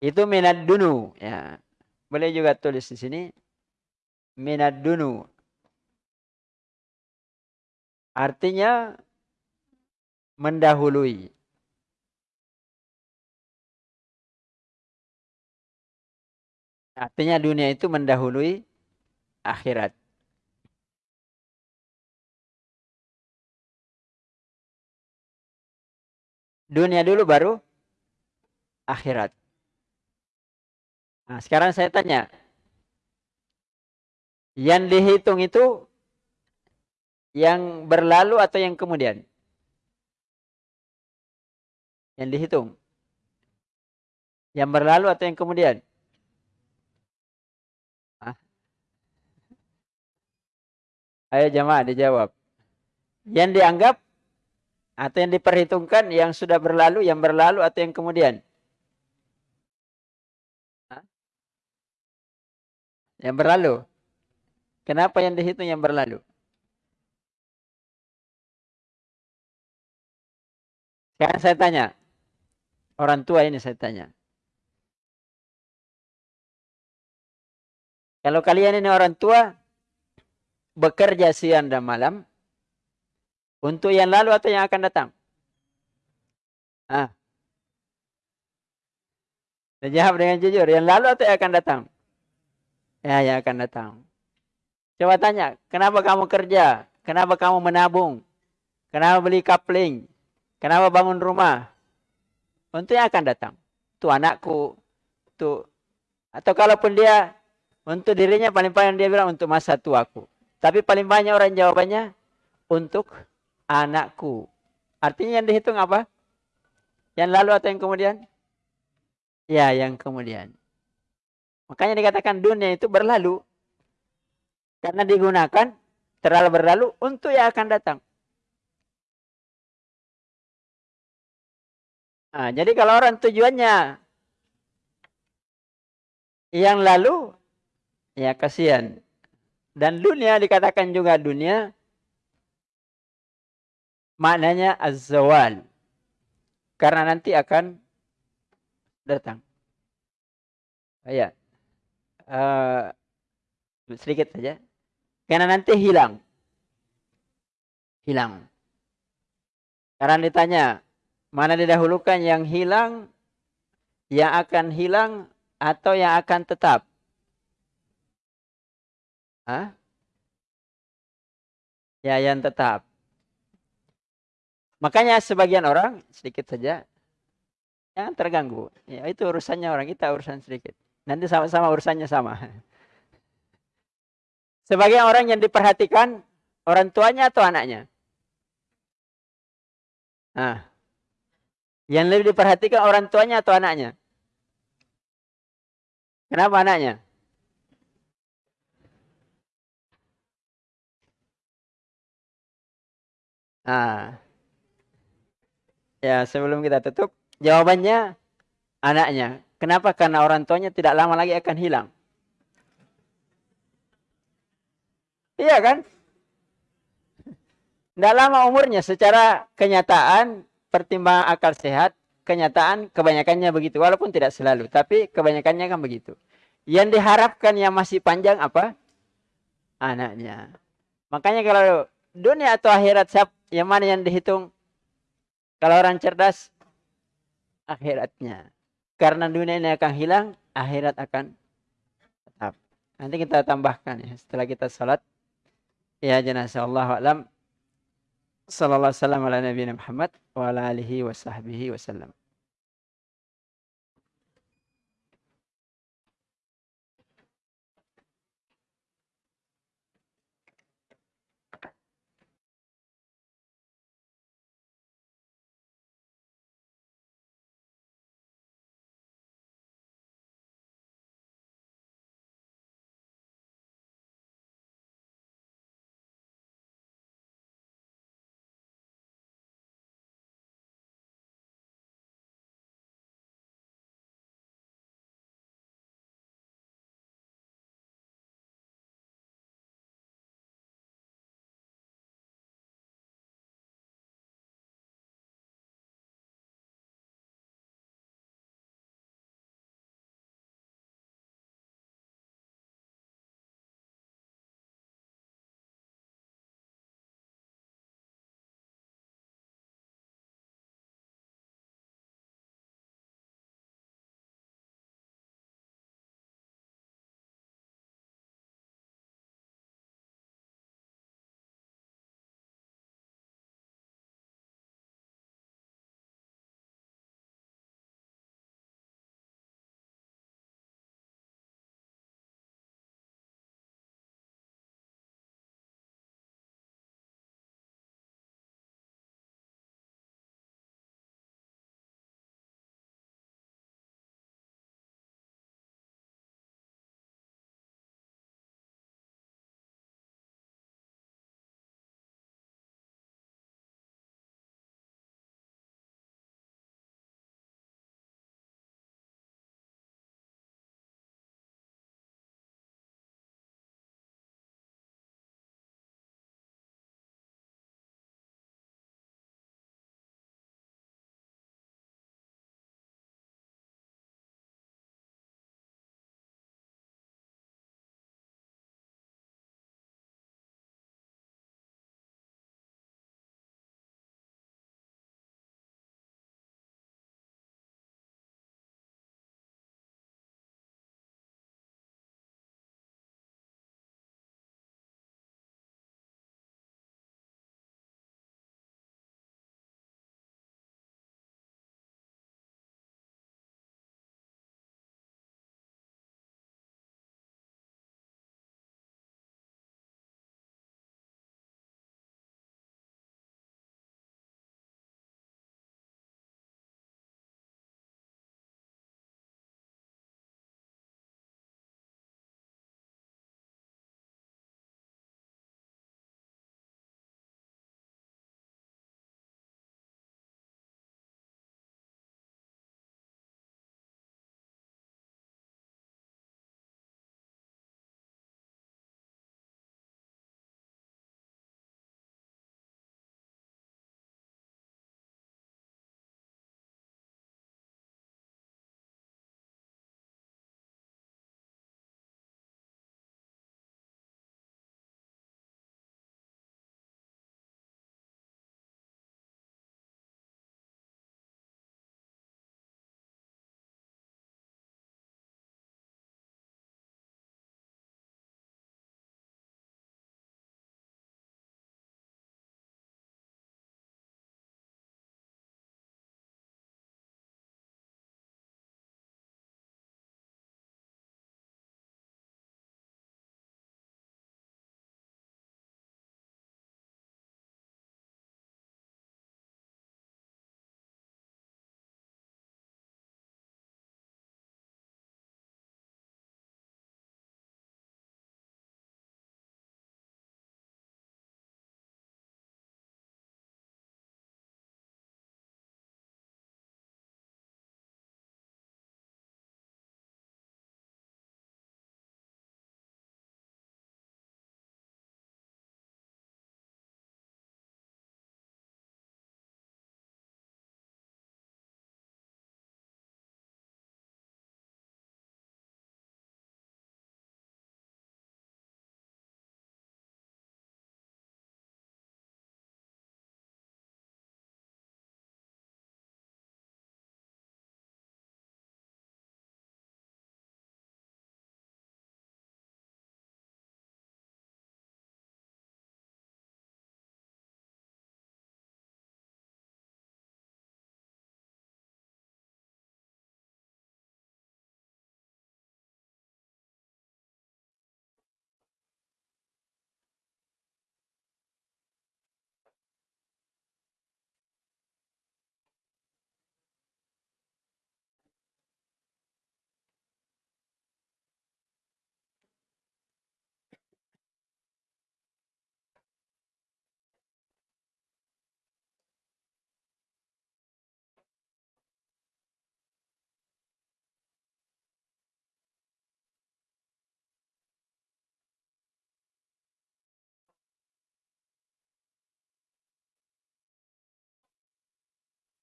itu minat dunu ya. Boleh juga tulis di sini minat dunu. Artinya mendahului. Artinya dunia itu mendahului akhirat. Dunia dulu baru akhirat. Nah, sekarang saya tanya. Yang dihitung itu yang berlalu atau yang kemudian? Yang dihitung. Yang berlalu atau yang kemudian? Ayo jamaah dijawab. Yang dianggap atau yang diperhitungkan yang sudah berlalu, yang berlalu atau yang kemudian? Yang berlalu. Kenapa yang dihitung yang berlalu? Sekarang saya tanya. Orang tua ini saya tanya. Kalau kalian ini orang tua, bekerja siang dan malam untuk yang lalu atau yang akan datang? Ah. Jawab dengan jujur, yang lalu atau yang akan datang? Ya, yang akan datang. Coba tanya, kenapa kamu kerja? Kenapa kamu menabung? Kenapa beli kapling? Kenapa bangun rumah? Untuk yang akan datang. Itu anakku. Tuh. Atau kalaupun dia untuk dirinya paling-paling dia bilang untuk masa tuaku. Tapi paling banyak orang jawabannya untuk anakku. Artinya yang dihitung apa? Yang lalu atau yang kemudian? Ya, yang kemudian. Makanya dikatakan dunia itu berlalu. Karena digunakan terlalu berlalu untuk yang akan datang. Nah, jadi kalau orang tujuannya yang lalu, ya kasihan. Dan dunia dikatakan juga dunia maknanya az-zawal. Karena nanti akan datang. Ya. Uh, sedikit saja. Karena nanti hilang. Hilang. Karena ditanya, mana didahulukan yang hilang, yang akan hilang, atau yang akan tetap? Hah? Ya, yang tetap. Makanya sebagian orang, sedikit saja, yang terganggu. Ya, itu urusannya orang, kita urusan sedikit. Nanti sama-sama urusannya sama. Sebagian orang yang diperhatikan, orang tuanya atau anaknya? Nah, yang lebih diperhatikan orang tuanya atau anaknya? Kenapa anaknya? Nah, ya sebelum kita tutup, jawabannya anaknya. Kenapa? Karena orang tuanya tidak lama lagi akan hilang. Iya kan? Tidak lama umurnya secara kenyataan, pertimbangan akal sehat, kenyataan kebanyakannya begitu. Walaupun tidak selalu, tapi kebanyakannya kan begitu. Yang diharapkan yang masih panjang apa? Anaknya. Makanya kalau dunia atau akhirat siapa yang mana yang dihitung? Kalau orang cerdas, akhiratnya. Karena dunia ini akan hilang, akhirat akan tetap. Nanti kita tambahkan ya, setelah kita sholat. Ya jenazah Allah alam. Sallallahu alaihi wasallam ala nabiyina Muhammad wa ala alihi wa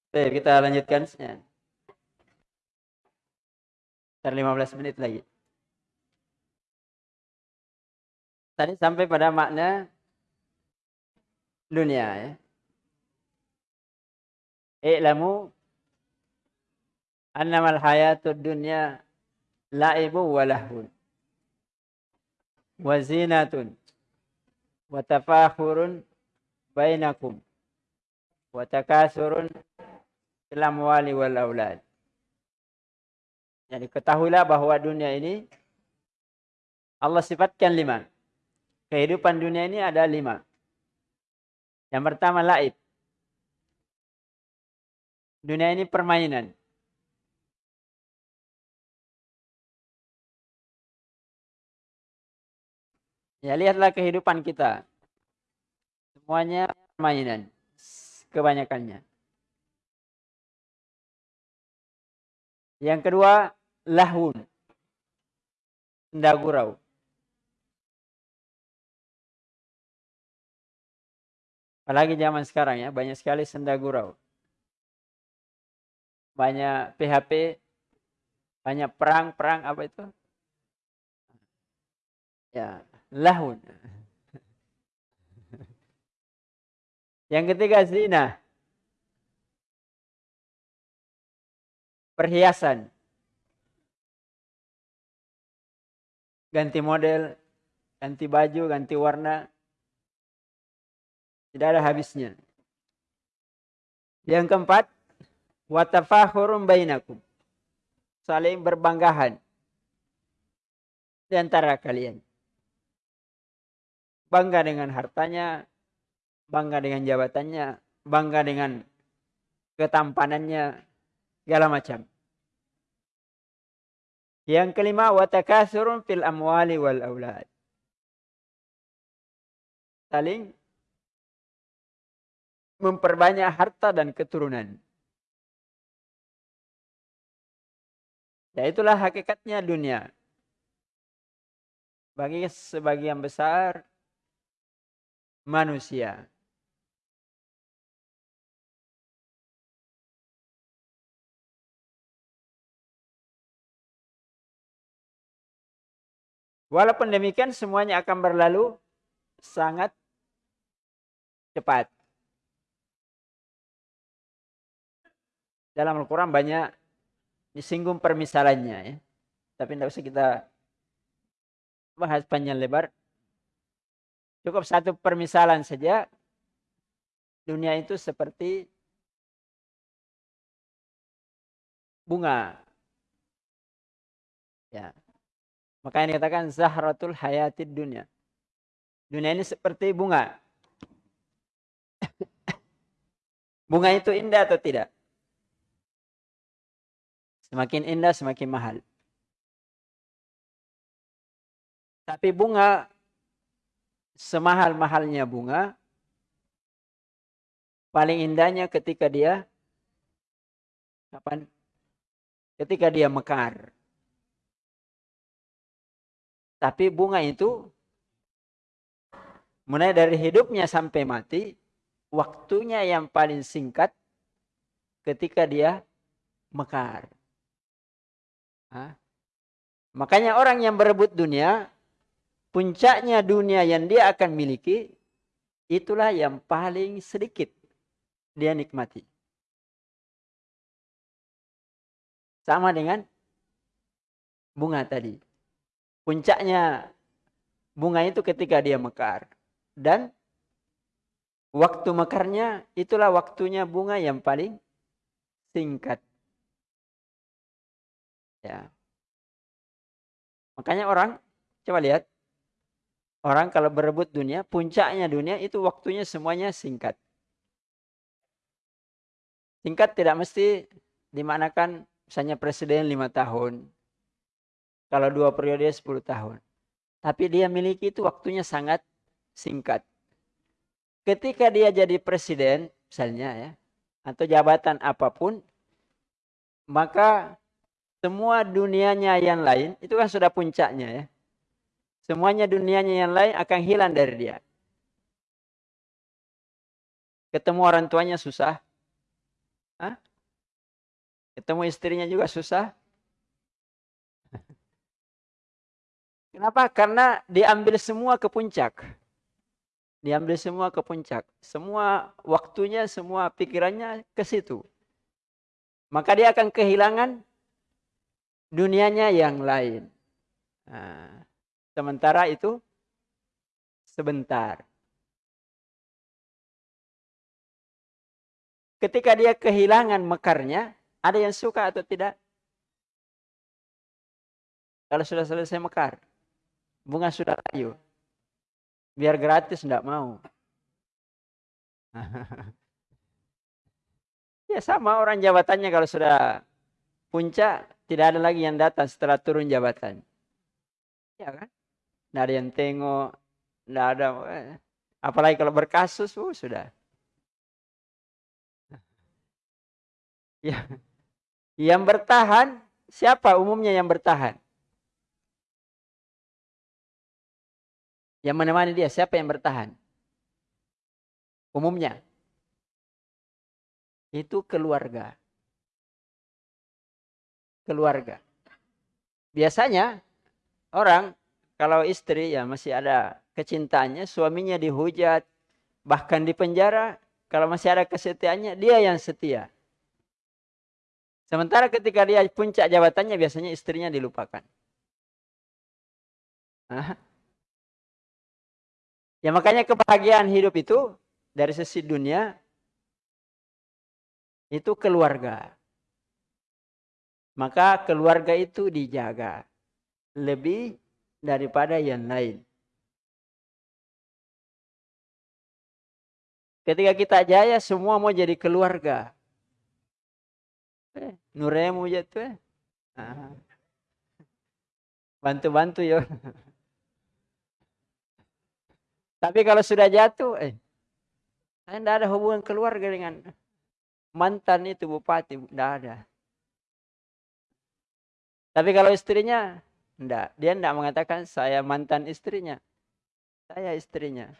Oke, kita lanjutkan. Sekitar 15 menit lagi. Tadi sampai pada makna dunia ya. I'lamu annamal hayatud dunya la'ibu wa lahun wa zinatun wa tafakhurun bainakum wa fil amwali wal aulad. Jadi ketahuilah bahwa dunia ini Allah sifatkan lima. Kehidupan dunia ini ada lima. Yang pertama laib. Dunia ini permainan. Ya lihatlah kehidupan kita. Semuanya permainan. Kebanyakannya. Yang kedua, lahun. Ndagurau. Apalagi zaman sekarang ya, banyak sekali senda gurau. Banyak PHP, banyak perang-perang apa itu? Ya, lahun. Yang ketiga zina. Perhiasan. Ganti model, ganti baju, ganti warna. Tidak ada habisnya. Yang keempat, watafakhurum bainakum. Saling berbanggahan di antara kalian. Bangga dengan hartanya, bangga dengan jabatannya, bangga dengan ketampanannya, segala macam. Yang kelima, watakasurun fil amwali wal aulad. Saling memperbanyak harta dan keturunan. Ya itulah hakikatnya dunia. Bagi sebagian besar manusia. Walaupun demikian semuanya akan berlalu sangat cepat. dalam Al-Quran banyak disinggung permisalannya ya. Tapi tidak usah kita bahas panjang lebar. Cukup satu permisalan saja. Dunia itu seperti bunga. Ya. Makanya dikatakan zahratul hayatid dunia. Dunia ini seperti bunga. bunga itu indah atau tidak? Semakin indah, semakin mahal. Tapi bunga, semahal-mahalnya bunga, paling indahnya ketika dia, kapan? Ketika dia mekar. Tapi bunga itu, mulai dari hidupnya sampai mati, waktunya yang paling singkat ketika dia mekar. Hah? Makanya orang yang berebut dunia, puncaknya dunia yang dia akan miliki, itulah yang paling sedikit dia nikmati. Sama dengan bunga tadi. Puncaknya bunga itu ketika dia mekar. Dan waktu mekarnya itulah waktunya bunga yang paling singkat. Ya. Makanya orang coba lihat orang kalau berebut dunia, puncaknya dunia itu waktunya semuanya singkat. Singkat tidak mesti dimanakan misalnya presiden lima tahun. Kalau dua periode sepuluh tahun. Tapi dia miliki itu waktunya sangat singkat. Ketika dia jadi presiden misalnya ya, atau jabatan apa pun, maka semua dunianya yang lain itu kan sudah puncaknya ya. Semuanya dunianya yang lain akan hilang dari dia. Ketemu orang tuanya susah. Hah? Ketemu istrinya juga susah. Kenapa? Karena diambil semua ke puncak. Diambil semua ke puncak. Semua waktunya, semua pikirannya ke situ. Maka dia akan kehilangan dunianya yang lain. Nah, sementara itu sebentar. Ketika dia kehilangan mekarnya, ada yang suka atau tidak? Kalau sudah selesai mekar, bunga sudah layu. Biar gratis tidak mau. ya sama orang jabatannya kalau sudah puncak, tidak ada lagi yang datang setelah turun jabatan. Ya kan? Tidak ada yang tengok, tidak ada. Eh, apalagi kalau berkasus, uh, sudah. Ya. Yang bertahan, siapa umumnya yang bertahan? Yang menemani dia, siapa yang bertahan? Umumnya. Itu keluarga. Keluarga. Biasanya orang kalau istri ya masih ada kecintaannya, suaminya dihujat, bahkan di penjara, kalau masih ada kesetiaannya, dia yang setia. Sementara ketika dia puncak jabatannya biasanya istrinya dilupakan. Nah. Ya makanya kebahagiaan hidup itu dari sisi dunia itu keluarga. Maka keluarga itu dijaga lebih daripada yang lain. Ketika kita jaya semua mau jadi keluarga. Eh, nuremu jatuh eh. Ah. Bantu-bantu ya. Tapi kalau sudah jatuh, eh, saya tidak ada hubungan keluarga dengan mantan itu bupati, tidak ada. Tapi kalau istrinya, tidak. Dia tidak mengatakan saya mantan istrinya. Saya istrinya.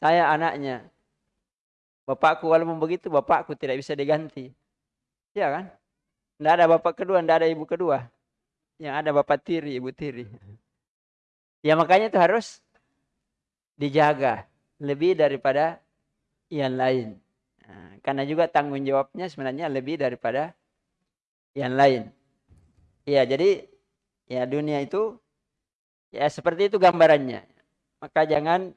Saya anaknya. Bapakku walaupun begitu, bapakku tidak bisa diganti. Ya kan? Tidak ada bapak kedua, tidak ada ibu kedua. Yang ada bapak tiri, ibu tiri. Ya makanya itu harus dijaga lebih daripada yang lain. Nah, karena juga tanggung jawabnya sebenarnya lebih daripada yang lain. Ya, jadi ya dunia itu ya seperti itu gambarannya. Maka jangan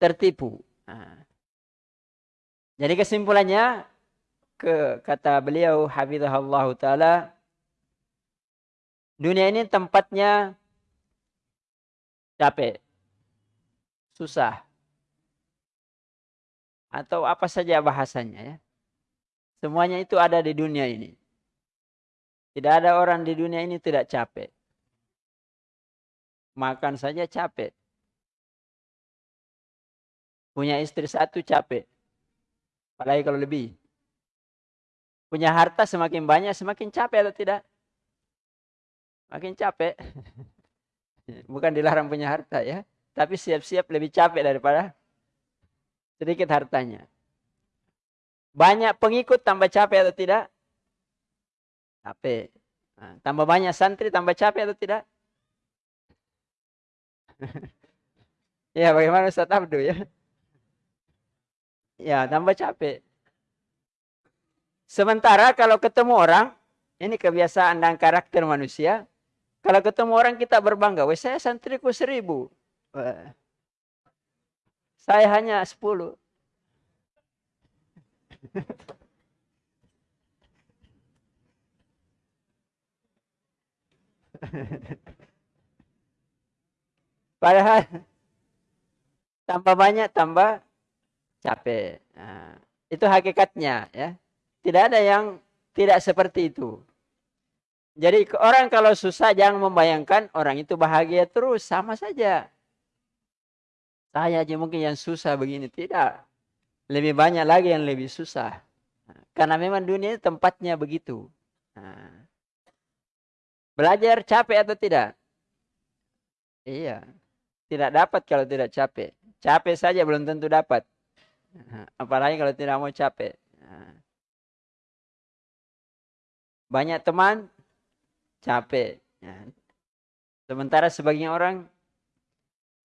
tertipu. Nah. Jadi kesimpulannya ke kata beliau hafizahullah taala dunia ini tempatnya capek. Susah. Atau apa saja bahasanya ya. Semuanya itu ada di dunia ini. Tidak ada orang di dunia ini tidak capek. Makan saja capek. Punya istri satu capek. Apalagi kalau lebih. Punya harta semakin banyak, semakin capek atau tidak? Makin capek. Bukan dilarang punya harta ya. Tapi siap-siap lebih capek daripada sedikit hartanya. Banyak pengikut tambah capek atau tidak? Capek. Nah, tambah banyak santri tambah capek atau tidak? ya bagaimana Ustaz Abdu ya? Ya tambah capek. Sementara kalau ketemu orang, ini kebiasaan dan karakter manusia. Kalau ketemu orang kita berbangga, weh saya santriku seribu. Saya hanya sepuluh. Padahal tambah banyak tambah capek. Nah, itu hakikatnya ya. Tidak ada yang tidak seperti itu. Jadi orang kalau susah jangan membayangkan orang itu bahagia terus. Sama saja. Saya aja mungkin yang susah begini. Tidak. Lebih banyak lagi yang lebih susah. Karena memang dunia tempatnya begitu. Nah. Belajar capek atau tidak? Iya. Tidak dapat kalau tidak capek. Capek saja belum tentu dapat. Apalagi kalau tidak mau capek. Banyak teman, capek. Sementara sebagian orang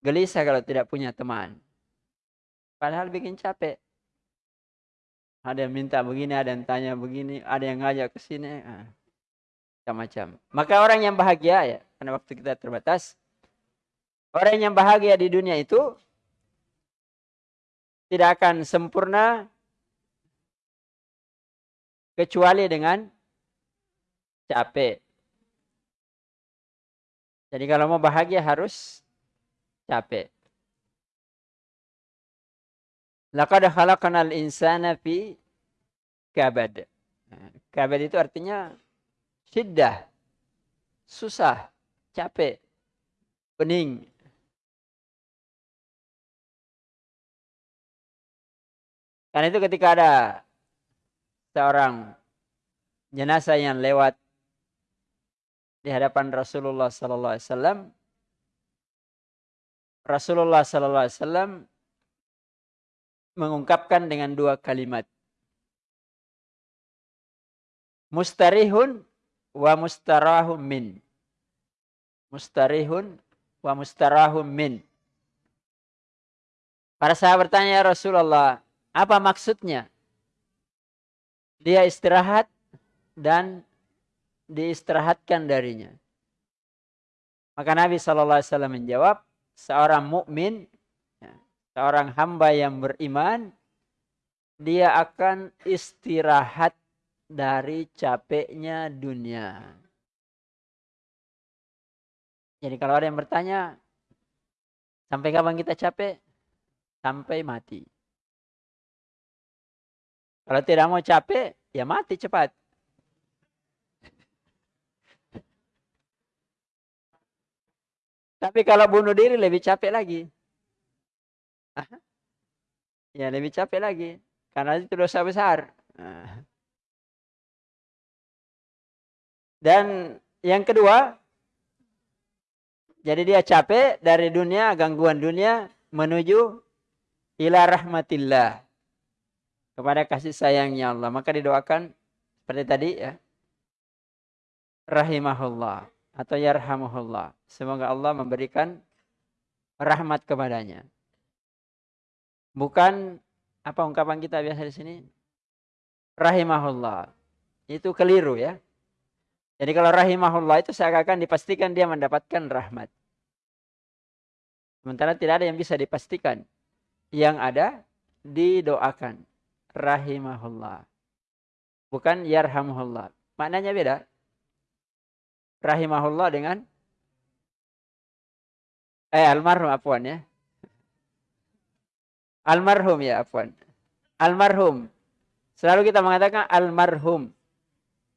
gelisah kalau tidak punya teman. Padahal bikin capek. Ada yang minta begini, ada yang tanya begini, ada yang ngajak ke sini. Macam-macam. Maka orang yang bahagia ya, karena waktu kita terbatas. Orang yang bahagia di dunia itu tidak akan sempurna kecuali dengan capek. Jadi kalau mau bahagia harus capek. Laqad khalaqnal insana fi kabad. Kabad itu artinya syiddah, susah, capek, pening. Karena itu ketika ada seorang jenazah yang lewat di hadapan Rasulullah sallallahu alaihi wasallam Rasulullah sallallahu alaihi wasallam mengungkapkan dengan dua kalimat. Mustarihun wa mustarahum min. Mustarihun wa mustarahum min. Para sahabat bertanya ya Rasulullah, apa maksudnya? Dia istirahat dan diistirahatkan darinya. Maka Nabi SAW menjawab, seorang mukmin, ya, seorang hamba yang beriman, dia akan istirahat dari capeknya dunia. Jadi kalau ada yang bertanya, sampai kapan kita capek? Sampai mati. Kalau tidak mau capek, ya mati cepat. Tapi kalau bunuh diri lebih capek lagi. Ya lebih capek lagi. Karena itu dosa besar. Dan yang kedua, jadi dia capek dari dunia, gangguan dunia, menuju ila rahmatillah kepada kasih sayangnya Allah. Maka didoakan seperti tadi ya. Rahimahullah atau yarhamuhullah. Semoga Allah memberikan rahmat kepadanya. Bukan apa ungkapan kita biasa di sini? Rahimahullah. Itu keliru ya. Jadi kalau rahimahullah itu seakan-akan dipastikan dia mendapatkan rahmat. Sementara tidak ada yang bisa dipastikan. Yang ada didoakan rahimahullah. Bukan yarhamuhullah. Maknanya beda. Rahimahullah dengan eh almarhum apuan ya. Almarhum ya apuan. Almarhum. Selalu kita mengatakan almarhum.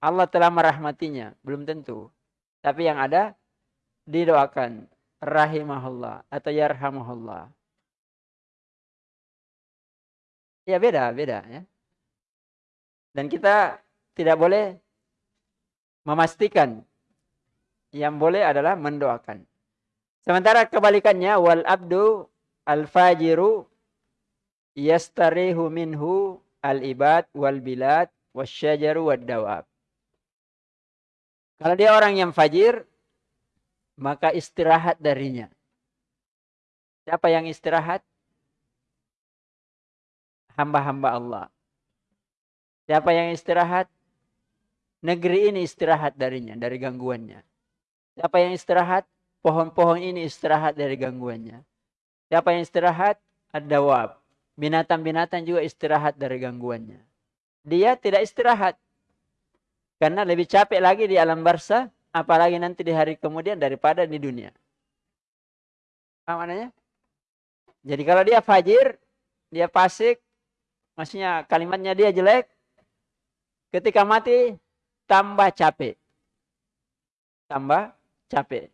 Allah telah merahmatinya, belum tentu. Tapi yang ada didoakan rahimahullah atau yarhamuhullah. Ya beda, beda ya. Dan kita tidak boleh memastikan. Yang boleh adalah mendoakan. Sementara kebalikannya wal abdu al fajiru yastarihu minhu al ibad wal bilad wasyajaru wad dawab. Kalau dia orang yang fajir, maka istirahat darinya. Siapa yang istirahat? hamba-hamba Allah. Siapa yang istirahat? Negeri ini istirahat darinya, dari gangguannya. Siapa yang istirahat? Pohon-pohon ini istirahat dari gangguannya. Siapa yang istirahat? Ada wab. Binatang-binatang juga istirahat dari gangguannya. Dia tidak istirahat. Karena lebih capek lagi di alam barsa, apalagi nanti di hari kemudian daripada di dunia. Apa maknanya? Jadi kalau dia fajir, dia fasik, maksudnya kalimatnya dia jelek, ketika mati tambah capek. Tambah capek.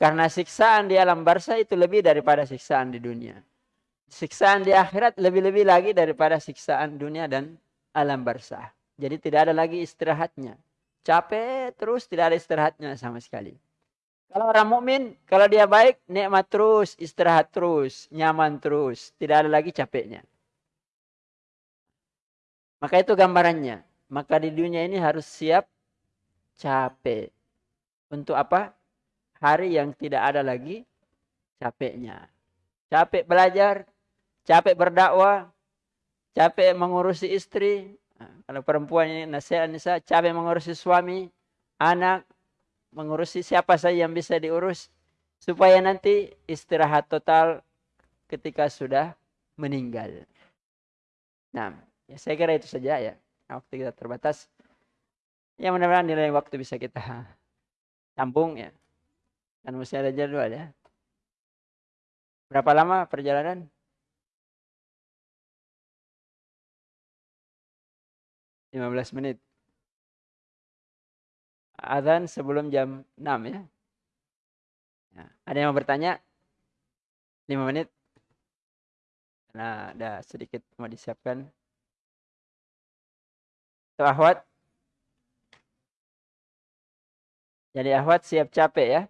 Karena siksaan di alam barsa itu lebih daripada siksaan di dunia. Siksaan di akhirat lebih-lebih lagi daripada siksaan dunia dan alam barsa. Jadi tidak ada lagi istirahatnya. Capek terus tidak ada istirahatnya sama sekali. Kalau orang mukmin, kalau dia baik, nikmat terus, istirahat terus, nyaman terus, tidak ada lagi capeknya. Maka itu gambarannya. Maka di dunia ini harus siap capek. Untuk apa? Hari yang tidak ada lagi capeknya. Capek belajar, capek berdakwah, capek mengurusi istri. Nah, kalau perempuan ini nasihat nisa, capek mengurusi suami, anak, mengurusi siapa saja yang bisa diurus. Supaya nanti istirahat total ketika sudah meninggal. Nah, ya saya kira itu saja ya. Waktu kita terbatas. Ya mudah-mudahan nilai waktu bisa kita sambung ya. Dan mesti ada jadwal ya. Berapa lama perjalanan? Lima belas menit. Azan sebelum jam enam ya. ya. Ada yang mau bertanya? Lima menit. Nah, ada sedikit mau disiapkan. Tuh ahwat. Jadi ahwat siap capek ya.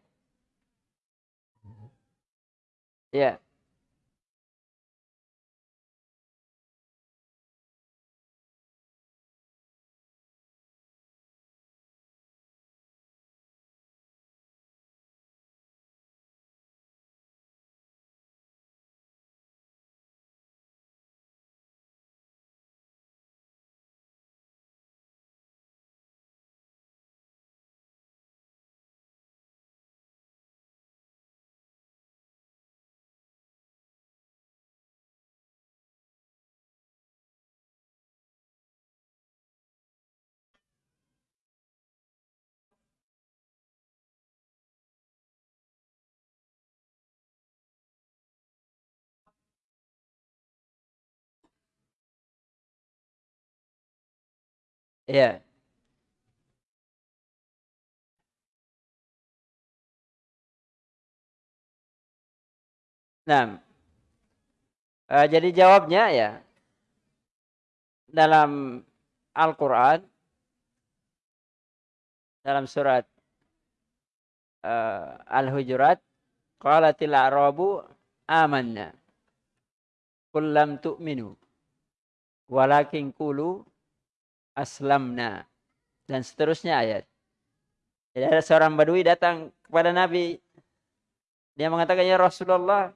Ya. Iya. Nah, uh, jadi jawabnya ya dalam Al-Quran dalam surat uh, Al-Hujurat qalatil a'rabu amanna qul lam tu'minu walakin qulu aslamna dan seterusnya ayat. Jadi ada seorang badui datang kepada Nabi. Dia mengatakan, ya Rasulullah,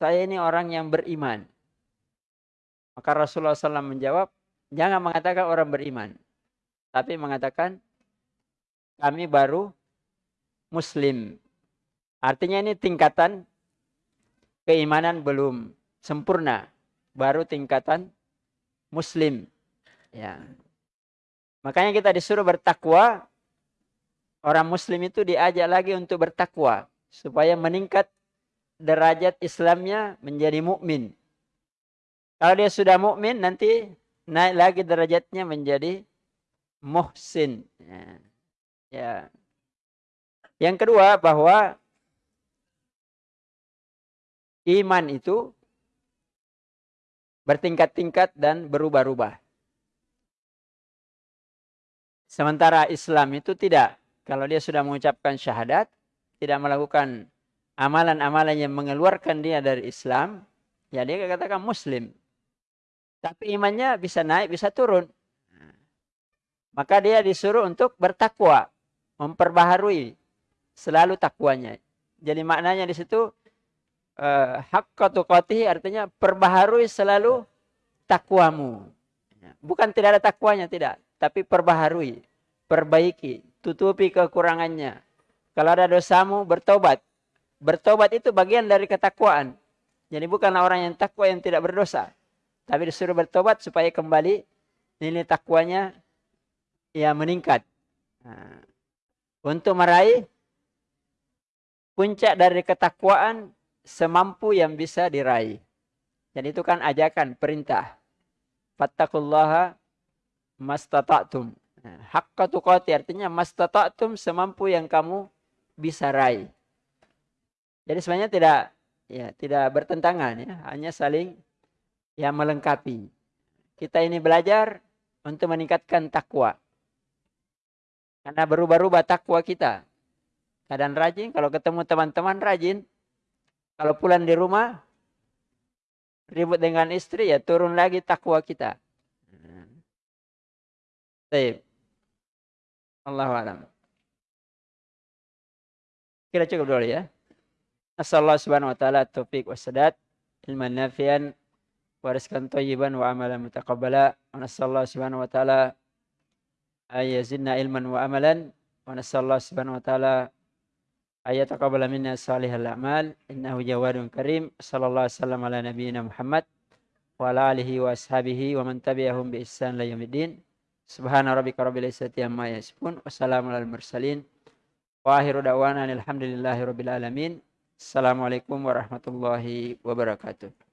saya ini orang yang beriman. Maka Rasulullah SAW menjawab, jangan mengatakan orang beriman. Tapi mengatakan, kami baru muslim. Artinya ini tingkatan keimanan belum sempurna. Baru tingkatan muslim. Ya. Makanya kita disuruh bertakwa. Orang muslim itu diajak lagi untuk bertakwa supaya meningkat derajat Islamnya menjadi mukmin. Kalau dia sudah mukmin nanti naik lagi derajatnya menjadi muhsin. Ya. ya. Yang kedua bahwa iman itu bertingkat-tingkat dan berubah-ubah. Sementara Islam itu tidak. Kalau dia sudah mengucapkan syahadat, tidak melakukan amalan-amalan yang mengeluarkan dia dari Islam, ya dia katakan Muslim. Tapi imannya bisa naik, bisa turun. Maka dia disuruh untuk bertakwa, memperbaharui selalu takwanya. Jadi maknanya di situ hak artinya perbaharui selalu takwamu. Bukan tidak ada takwanya, tidak tapi perbaharui, perbaiki, tutupi kekurangannya. Kalau ada dosamu, bertobat. Bertobat itu bagian dari ketakwaan. Jadi bukanlah orang yang takwa yang tidak berdosa. Tapi disuruh bertobat supaya kembali nilai takwanya ya meningkat. Nah, untuk meraih puncak dari ketakwaan semampu yang bisa diraih. Dan itu kan ajakan, perintah. Fattakullaha mastata'tum. Nah, Hakka tuqati artinya mastata'tum semampu yang kamu bisa raih. Jadi sebenarnya tidak ya tidak bertentangan ya, hanya saling ya melengkapi. Kita ini belajar untuk meningkatkan takwa. Karena berubah-ubah takwa kita. Kadang rajin, kalau ketemu teman-teman rajin. Kalau pulang di rumah, ribut dengan istri ya turun lagi takwa kita. Baik. Allah alam. Kira cukup dulu ya. Nasallahu subhanahu wa ta'ala taufiq wassadat ilman nafian wa rizqan tayyiban wa amalan mutaqabbala wa nasallahu subhanahu wa ta'ala ayazidna ilman wa amalan wa nasallahu subhanahu wa ta'ala ayataqabbala minna salihal a'mal innahu jawadun karim sallallahu wasallam ala nabiyyina Muhammad wa ala alihi wa ashabihi wa man tabi'ahum bi ihsan la yaumiddin Subhana rabbika rabbil izzati amma yasifun. Wassalamu alal mursalin. Wa akhiru da'wana alhamdulillahi rabbil alamin. Assalamualaikum warahmatullahi wabarakatuh.